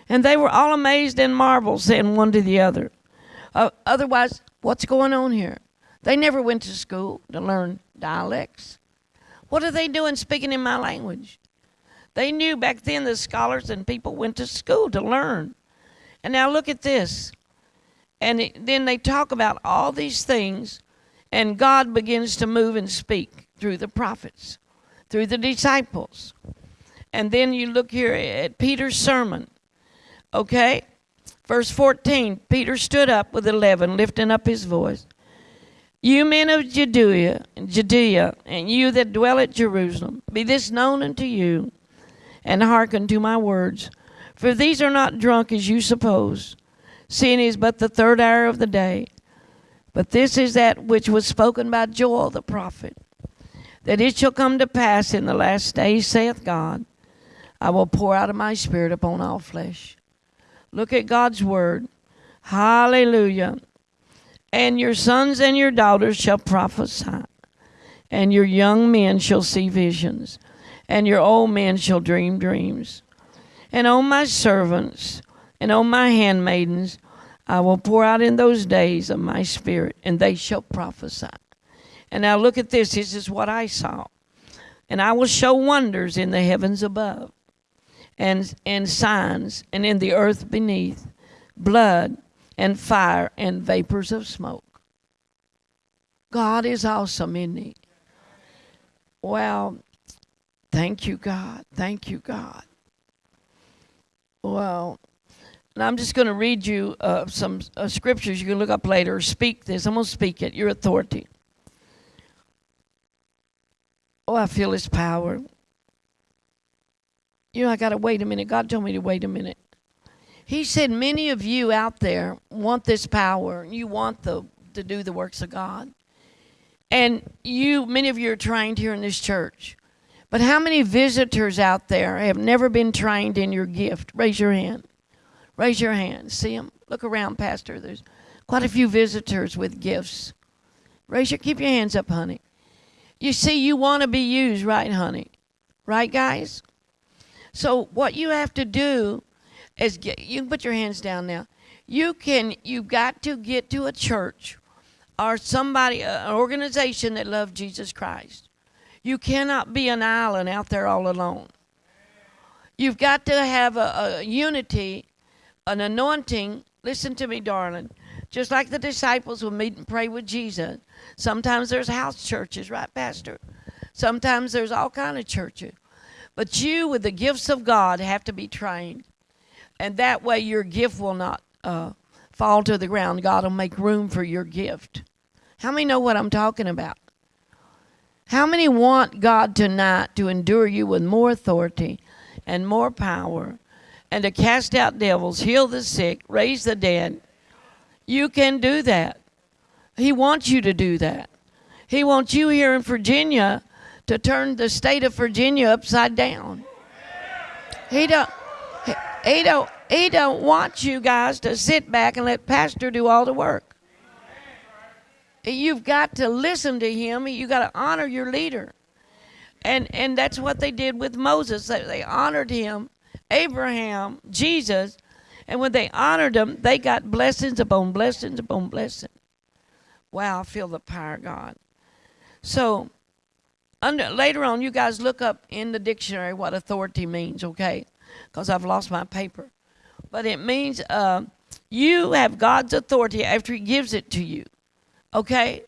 And they were all amazed and marveled, saying one to the other. Uh, otherwise, what's going on here? They never went to school to learn dialects. What are they doing speaking in my language? They knew back then the scholars and people went to school to learn. And now look at this. And then they talk about all these things, and God begins to move and speak through the prophets, through the disciples. And then you look here at Peter's sermon. Okay? Verse 14 Peter stood up with 11, lifting up his voice. You men of Judea, Judea, and you that dwell at Jerusalem, be this known unto you, and hearken to my words. For these are not drunk as you suppose, it is but the third hour of the day. But this is that which was spoken by Joel the prophet, that it shall come to pass in the last days, saith God, I will pour out of my spirit upon all flesh. Look at God's word. Hallelujah. And your sons and your daughters shall prophesy, and your young men shall see visions, and your old men shall dream dreams. And on my servants and on my handmaidens I will pour out in those days of my spirit, and they shall prophesy. And now look at this. This is what I saw. And I will show wonders in the heavens above, and, and signs, and in the earth beneath, blood and fire and vapors of smoke. God is awesome, isn't He? Well, thank you, God. Thank you, God. Well, and I'm just going to read you uh, some uh, scriptures you can look up later. Speak this. I'm going to speak it. Your authority. Oh, I feel His power. You know, I got to wait a minute. God told me to wait a minute. He said, Many of you out there want this power. And you want the, to do the works of God. And you, many of you are trained here in this church. But how many visitors out there have never been trained in your gift? Raise your hand. Raise your hand. See them? Look around, Pastor. There's quite a few visitors with gifts. Raise your, keep your hands up, honey. You see, you want to be used, right, honey? Right, guys? So what you have to do is get, you can put your hands down now. You can, you've got to get to a church or somebody, an organization that loves Jesus Christ. You cannot be an island out there all alone. You've got to have a, a unity an anointing, listen to me, darling, just like the disciples will meet and pray with Jesus. Sometimes there's house churches, right, Pastor? Sometimes there's all kind of churches. But you, with the gifts of God, have to be trained. And that way your gift will not uh, fall to the ground. God will make room for your gift. How many know what I'm talking about? How many want God tonight to endure you with more authority and more power and to cast out devils, heal the sick, raise the dead. You can do that. He wants you to do that. He wants you here in Virginia to turn the state of Virginia upside down. He don't he, he don't he don't want you guys to sit back and let pastor do all the work. You've got to listen to him. You got to honor your leader. And and that's what they did with Moses. They, they honored him Abraham, Jesus, and when they honored them, they got blessings upon blessings upon blessings. Wow, I feel the power of God. So, under, later on, you guys look up in the dictionary what authority means, okay? Because I've lost my paper. But it means uh, you have God's authority after He gives it to you, okay?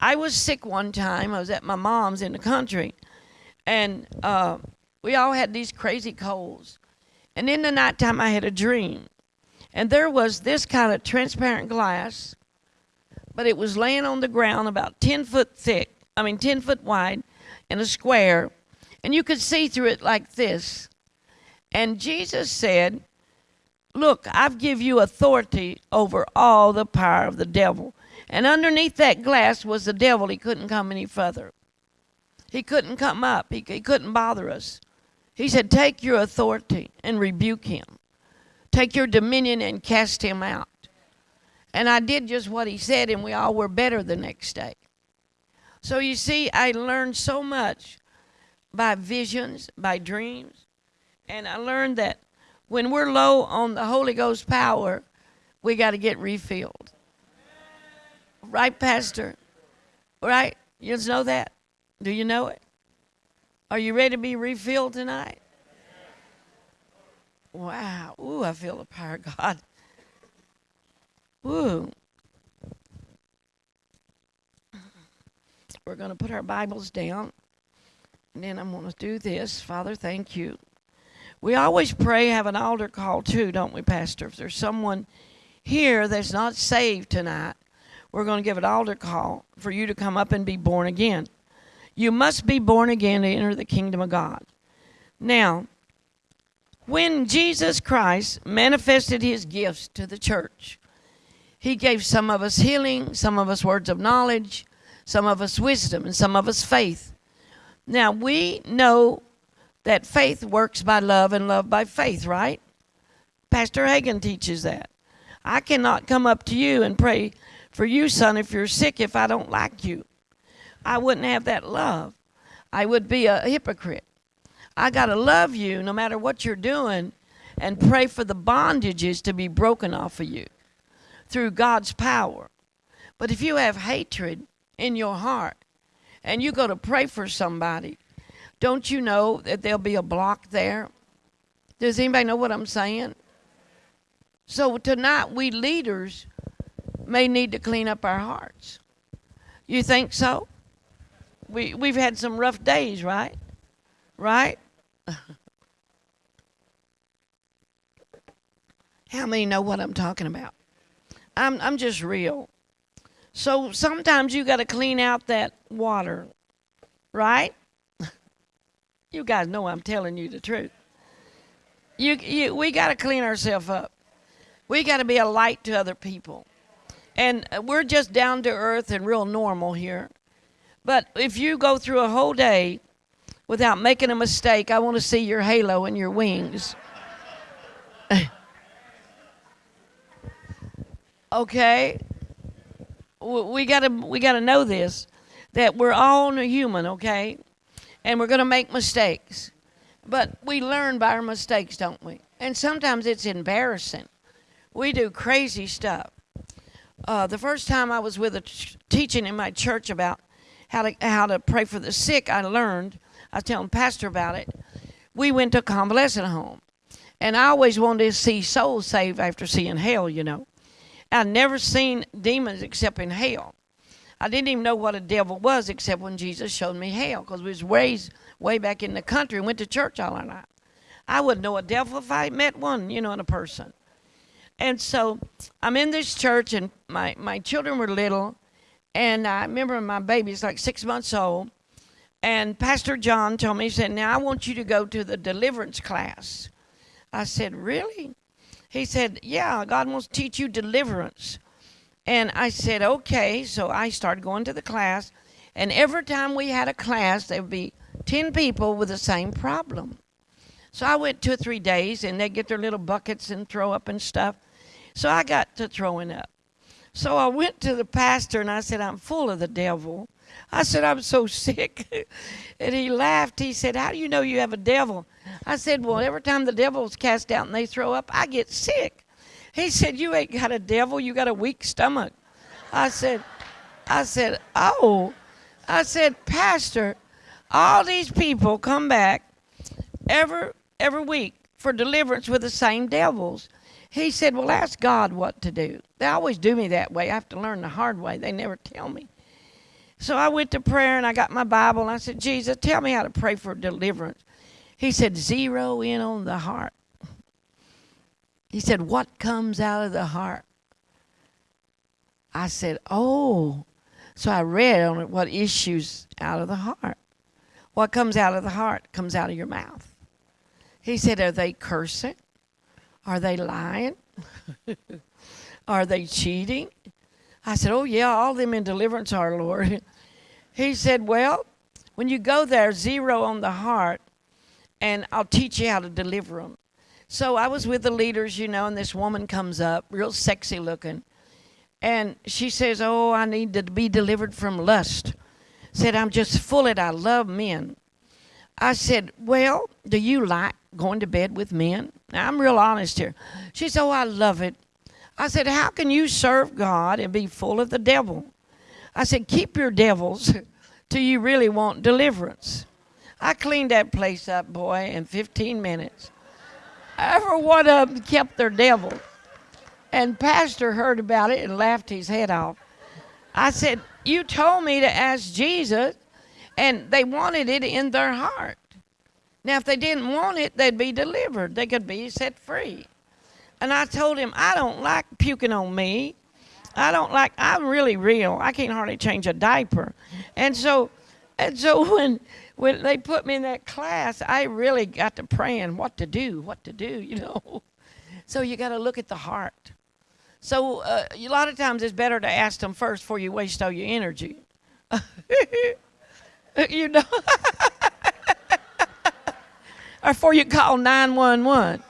I was sick one time. I was at my mom's in the country, and uh, we all had these crazy colds. And in the nighttime, I had a dream. And there was this kind of transparent glass, but it was laying on the ground about 10 foot thick, I mean, 10 foot wide, in a square. And you could see through it like this. And Jesus said, Look, I've give you authority over all the power of the devil. And underneath that glass was the devil. He couldn't come any further. He couldn't come up. He, he couldn't bother us. He said, Take your authority and rebuke him. Take your dominion and cast him out. And I did just what he said, and we all were better the next day. So you see, I learned so much by visions, by dreams. And I learned that when we're low on the Holy Ghost power, we got to get refilled. Right, Pastor? Right? You know that? Do you know it? Are you ready to be refilled tonight? Wow. Ooh, I feel the power of God. Ooh. We're going to put our Bibles down. And then I'm going to do this. Father, thank you. We always pray, have an altar call too, don't we, Pastor? If there's someone here that's not saved tonight, we're going to give an altar call for you to come up and be born again. You must be born again to enter the kingdom of God. Now, when Jesus Christ manifested his gifts to the church, he gave some of us healing, some of us words of knowledge, some of us wisdom, and some of us faith. Now, we know that faith works by love and love by faith, right? Pastor Hagin teaches that. I cannot come up to you and pray for you, son, if you're sick, if I don't like you. I wouldn't have that love. I would be a hypocrite. I got to love you no matter what you're doing and pray for the bondages to be broken off of you through God's power. But if you have hatred in your heart and you go to pray for somebody, don't you know that there'll be a block there? Does anybody know what I'm saying? So tonight, we leaders may need to clean up our hearts. You think so? We, we've had some rough days, right? Right? How many know what I'm talking about? I'm, I'm just real. So sometimes you got to clean out that water, right? you guys know I'm telling you the truth. You, you, we got to clean ourselves up. We got to be a light to other people. And uh, we're just down to earth and real normal here. But if you go through a whole day without making a mistake, I want to see your halo and your wings. okay? We got to we got to know this that we're all human, okay? And we're going to make mistakes. But we learn by our mistakes, don't we? And sometimes it's embarrassing. We do crazy stuff. Uh, the first time I was with a teaching in my church about how to how to pray for the sick, I learned. I was telling pastor about it. We went to a convalescent home, and I always wanted to see souls saved after seeing hell. You know, I'd never seen demons except in hell. I didn't even know what a devil was except when Jesus showed me hell, because we was raised way back in the country and went to church all our life. I wouldn't know a devil if I met one, you know, in a person. And so I'm in this church, and my, my children were little, and I remember my baby's like six months old. And Pastor John told me, he said, Now I want you to go to the deliverance class. I said, Really? He said, Yeah, God wants to teach you deliverance. And I said, Okay. So I started going to the class. And every time we had a class, there would be 10 people with the same problem. So I went two or three days, and they get their little buckets and throw up and stuff. So I got to throwing up. So I went to the pastor and I said, I'm full of the devil. I said, I'm so sick. and he laughed. He said, How do you know you have a devil? I said, Well, every time the devil's cast out and they throw up, I get sick. He said, You ain't got a devil, you got a weak stomach. I said, I said, Oh. I said, Pastor, all these people come back every every week for deliverance with the same devils. He said, Well, ask God what to do. They always do me that way. I have to learn the hard way. They never tell me. So I went to prayer and I got my Bible and I said, Jesus, tell me how to pray for deliverance. He said, Zero in on the heart. He said, What comes out of the heart? I said, Oh. So I read on it what issues out of the heart. What comes out of the heart comes out of your mouth. He said, Are they cursing? Are they lying? are they cheating? I said, Oh, yeah, all them in deliverance are, Lord. He said, Well, when you go there, zero on the heart, and I'll teach you how to deliver them. So I was with the leaders, you know, and this woman comes up, real sexy looking. And she says, Oh, I need to be delivered from lust. Said, I'm just full of it. I love men. I said, Well, do you like going to bed with men? Now, I'm real honest here. She said, Oh, I love it. I said, How can you serve God and be full of the devil? I said, Keep your devils till you really want deliverance. I cleaned that place up, boy, in 15 minutes. Every one of them kept their devil. And Pastor heard about it and laughed his head off. I said, You told me to ask Jesus, and they wanted it in their heart. Now, if they didn't want it, they'd be delivered. They could be set free. And I told him, I don't like puking on me. I don't like, I'm really real. I can't hardly change a diaper. And so, and so when, when they put me in that class, I really got to praying what to do, what to do, you know. So you got to look at the heart. So uh, a lot of times it's better to ask them first before you waste all your energy. you know. Or before you call 911.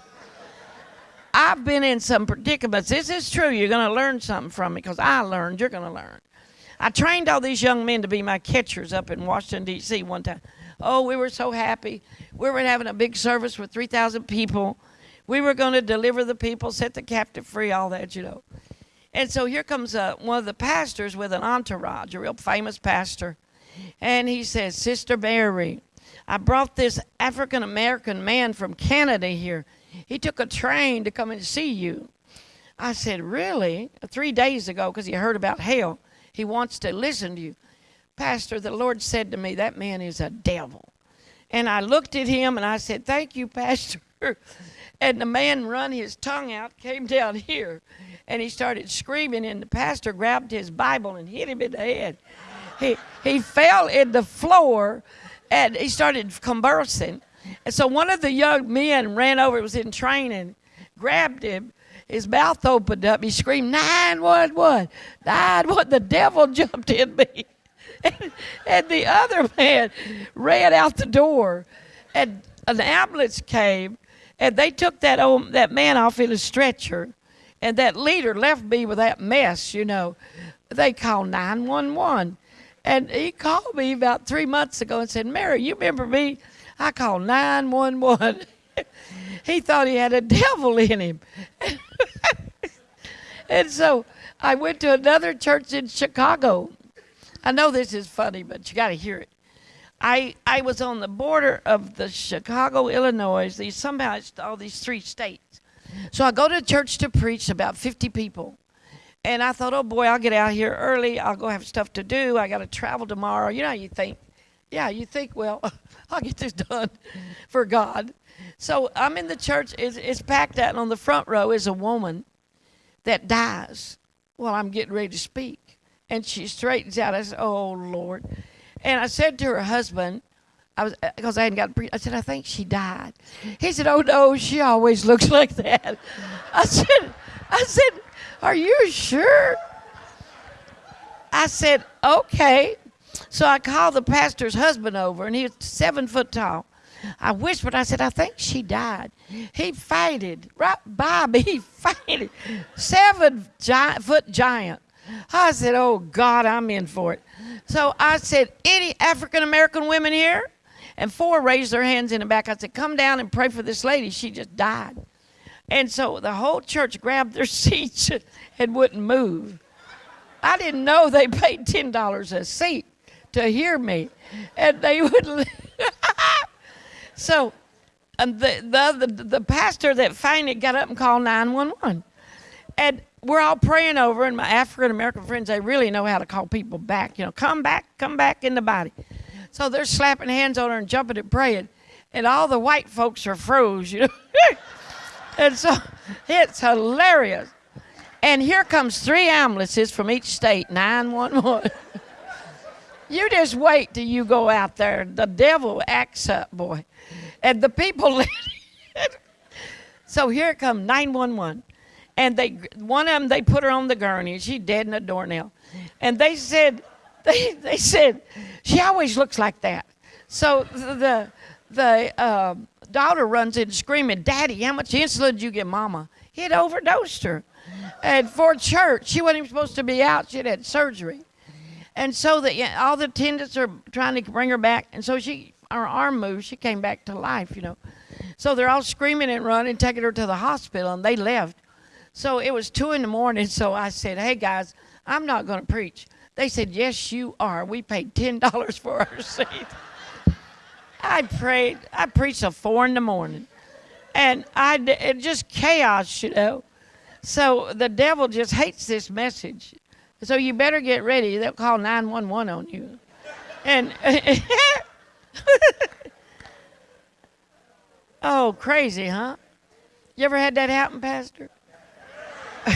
I've been in some predicaments. This is true. You're going to learn something from me because I learned. You're going to learn. I trained all these young men to be my catchers up in Washington, D.C. one time. Oh, we were so happy. We were having a big service with 3,000 people. We were going to deliver the people, set the captive free, all that, you know. And so here comes uh, one of the pastors with an entourage, a real famous pastor. And he says, Sister Mary, I brought this African American man from Canada here. He took a train to come and see you. I said, Really? Three days ago, because he heard about hell. He wants to listen to you. Pastor, the Lord said to me, That man is a devil. And I looked at him and I said, Thank you, Pastor. and the man run his tongue out, came down here, and he started screaming, and the pastor grabbed his Bible and hit him in the head. He, he fell in the floor and he started conversing. And so one of the young men ran over, was in training, grabbed him. His mouth opened up. He screamed, 911, 911. The devil jumped in me. And, and the other man ran out the door. And an ambulance came, and they took that, old, that man off in a stretcher. And that leader left me with that mess, you know. They called 911. And he called me about three months ago and said, Mary, you remember me? I called 911. he thought he had a devil in him. and so I went to another church in Chicago. I know this is funny, but you got to hear it. I, I was on the border of the Chicago, Illinois, these somehow it's all these three states. So I go to church to preach about 50 people. And I thought, oh boy, I'll get out here early. I'll go have stuff to do. I got to travel tomorrow. You know you think. Yeah, you think, well, I'll get this done for God. So I'm in the church. It's, it's packed out, and on the front row is a woman that dies while I'm getting ready to speak. And she straightens out. I said, oh, Lord. And I said to her husband, I was uh, because I hadn't got. I said, I think she died. He said, Oh no, she always looks like that. I said, I said, are you sure? I said, Okay. So I called the pastor's husband over, and he was seven foot tall. I whispered, I said, I think she died. He fainted right by me. He fainted. Seven giant, foot giant. I said, Oh God, I'm in for it. So I said, Any African American women here? And four raised their hands in the back. I said, Come down and pray for this lady. She just died. And so the whole church grabbed their seats and wouldn't move. I didn't know they paid $10 a seat to hear me. And they would. so and the, the, the, the pastor that finally got up and called 911. And we're all praying over, and my African American friends, they really know how to call people back. You know, come back, come back in the body. So they're slapping hands on her and jumping and praying. And all the white folks are froze, you know. And so it's hilarious. And here comes three ambulances from each state, 911. you just wait till you go out there. The devil acts up, boy. And the people So here come 911. And they one of them they put her on the gurney. She's dead in a doornail. And they said they they said she always looks like that. So the the uh, daughter runs in screaming, Daddy, how much insulin did you give Mama? He had overdosed her. And for church, she wasn't even supposed to be out. She had had surgery. And so the, all the attendants are trying to bring her back. And so she, her arm moved. She came back to life, you know. So they're all screaming and running, taking her to the hospital, and they left. So it was two in the morning. So I said, Hey guys, I'm not going to preach. They said, Yes, you are. We paid $10 for our seat. I prayed, I preached till four in the morning. And I, it just chaos, you know. So the devil just hates this message. So you better get ready. They'll call 911 on you. And oh, crazy, huh? You ever had that happen, Pastor?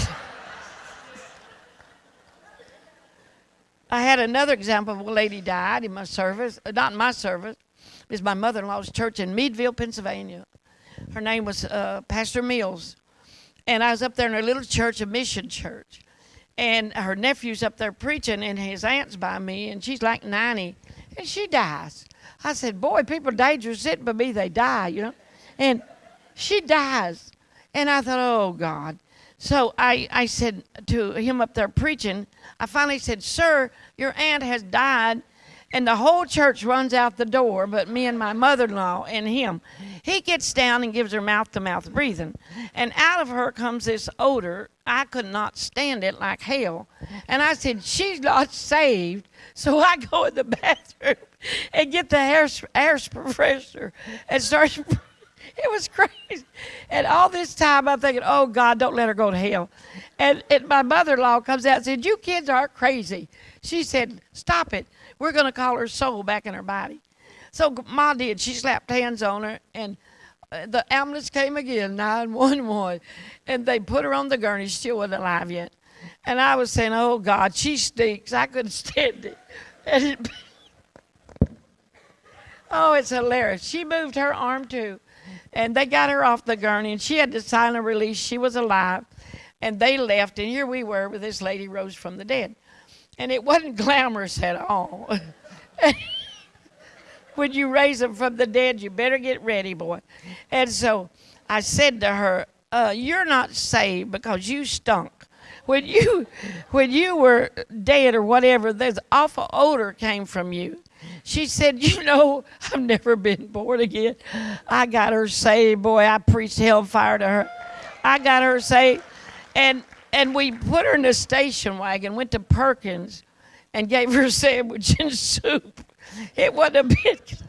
I had another example of a lady died in my service, uh, not in my service. Was my mother-in-law's church in Meadville, Pennsylvania. Her name was uh, Pastor Mills, and I was up there in her little church, a mission church, and her nephew's up there preaching, and his aunt's by me, and she's like 90, and she dies. I said, "Boy, people dangerous sitting by me, they die, you know," and she dies, and I thought, "Oh God." So I, I said to him up there preaching, I finally said, Sir, your aunt has died. And the whole church runs out the door, but me and my mother in law and him. He gets down and gives her mouth to mouth breathing. And out of her comes this odor. I could not stand it like hell. And I said, She's not saved. So I go in the bathroom and get the air, hair freshener and start it was crazy. And all this time I'm thinking, oh God, don't let her go to hell. And, and my mother in law comes out and said, You kids are crazy. She said, Stop it. We're going to call her soul back in her body. So Ma did. She slapped hands on her, and uh, the ambulance came again, 911, and they put her on the gurney. She still wasn't alive yet. And I was saying, Oh God, she stinks. I couldn't stand it. It Oh, it's hilarious. She moved her arm too. And they got her off the gurney, and she had to sign a release. She was alive. And they left, and here we were with this lady rose from the dead. And it wasn't glamorous at all. when you raise them from the dead, you better get ready, boy. And so I said to her, uh, You're not saved because you stunk. When you, when you were dead or whatever, this awful odor came from you. She said, You know, I've never been born again. I got her saved, boy. I preached hellfire to her. I got her saved. And and we put her in a station wagon, went to Perkins, and gave her a sandwich and soup. It wasn't a bit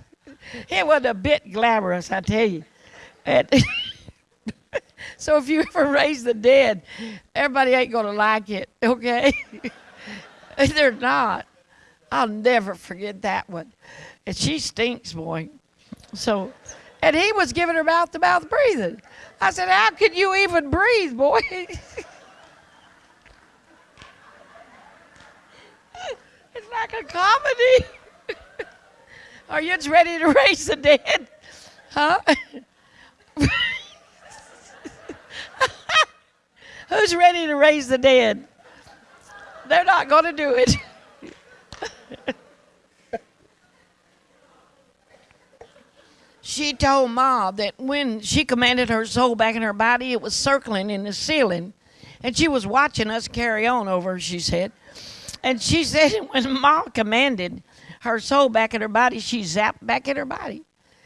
it wasn't a bit glamorous, I tell you. And so if you ever raise the dead, everybody ain't gonna like it, okay? They're not. I'll never forget that one. And she stinks, boy. So, and he was giving her mouth to mouth breathing. I said, How can you even breathe, boy? Like a comedy. Are you ready to raise the dead? Huh? Who's ready to raise the dead? They're not going to do it. she told Ma that when she commanded her soul back in her body, it was circling in the ceiling. And she was watching us carry on over, she said. And she said when Ma commanded her soul back in her body, she zapped back in her body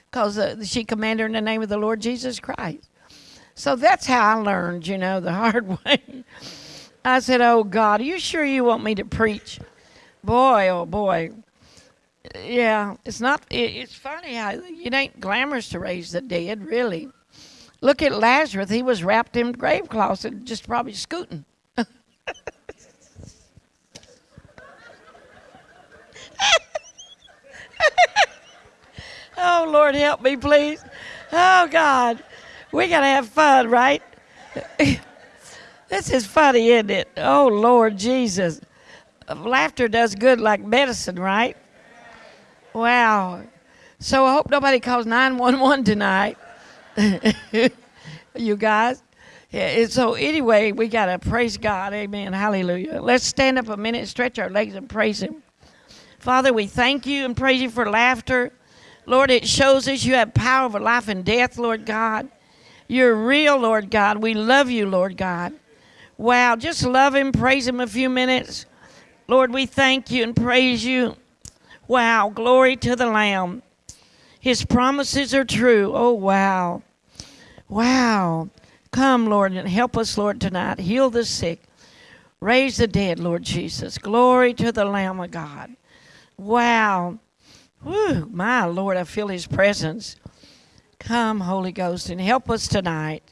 because uh, she commanded in the name of the Lord Jesus Christ. So that's how I learned, you know, the hard way. I said, Oh God, are you sure you want me to preach? Boy, oh boy. Yeah, it's not, it, it's funny how it ain't glamorous to raise the dead, really. Look at Lazarus. He was wrapped in grave cloths and just probably scooting. oh, Lord, help me, please. Oh, God. We got to have fun, right? this is funny, isn't it? Oh, Lord Jesus laughter does good like medicine, right? Wow. So I hope nobody calls 911 tonight. you guys. Yeah, so anyway, we got to praise God. Amen. Hallelujah. Let's stand up a minute, stretch our legs, and praise Him. Father, we thank you and praise you for laughter. Lord, it shows us you have power over life and death, Lord God. You're real, Lord God. We love you, Lord God. Wow, just love Him, praise Him a few minutes. Lord, we thank you and praise you. Wow, glory to the Lamb. His promises are true. Oh, wow. Wow. Come, Lord, and help us, Lord, tonight. Heal the sick. Raise the dead, Lord Jesus. Glory to the Lamb of God. Wow. Whew, my Lord, I feel His presence. Come, Holy Ghost, and help us tonight.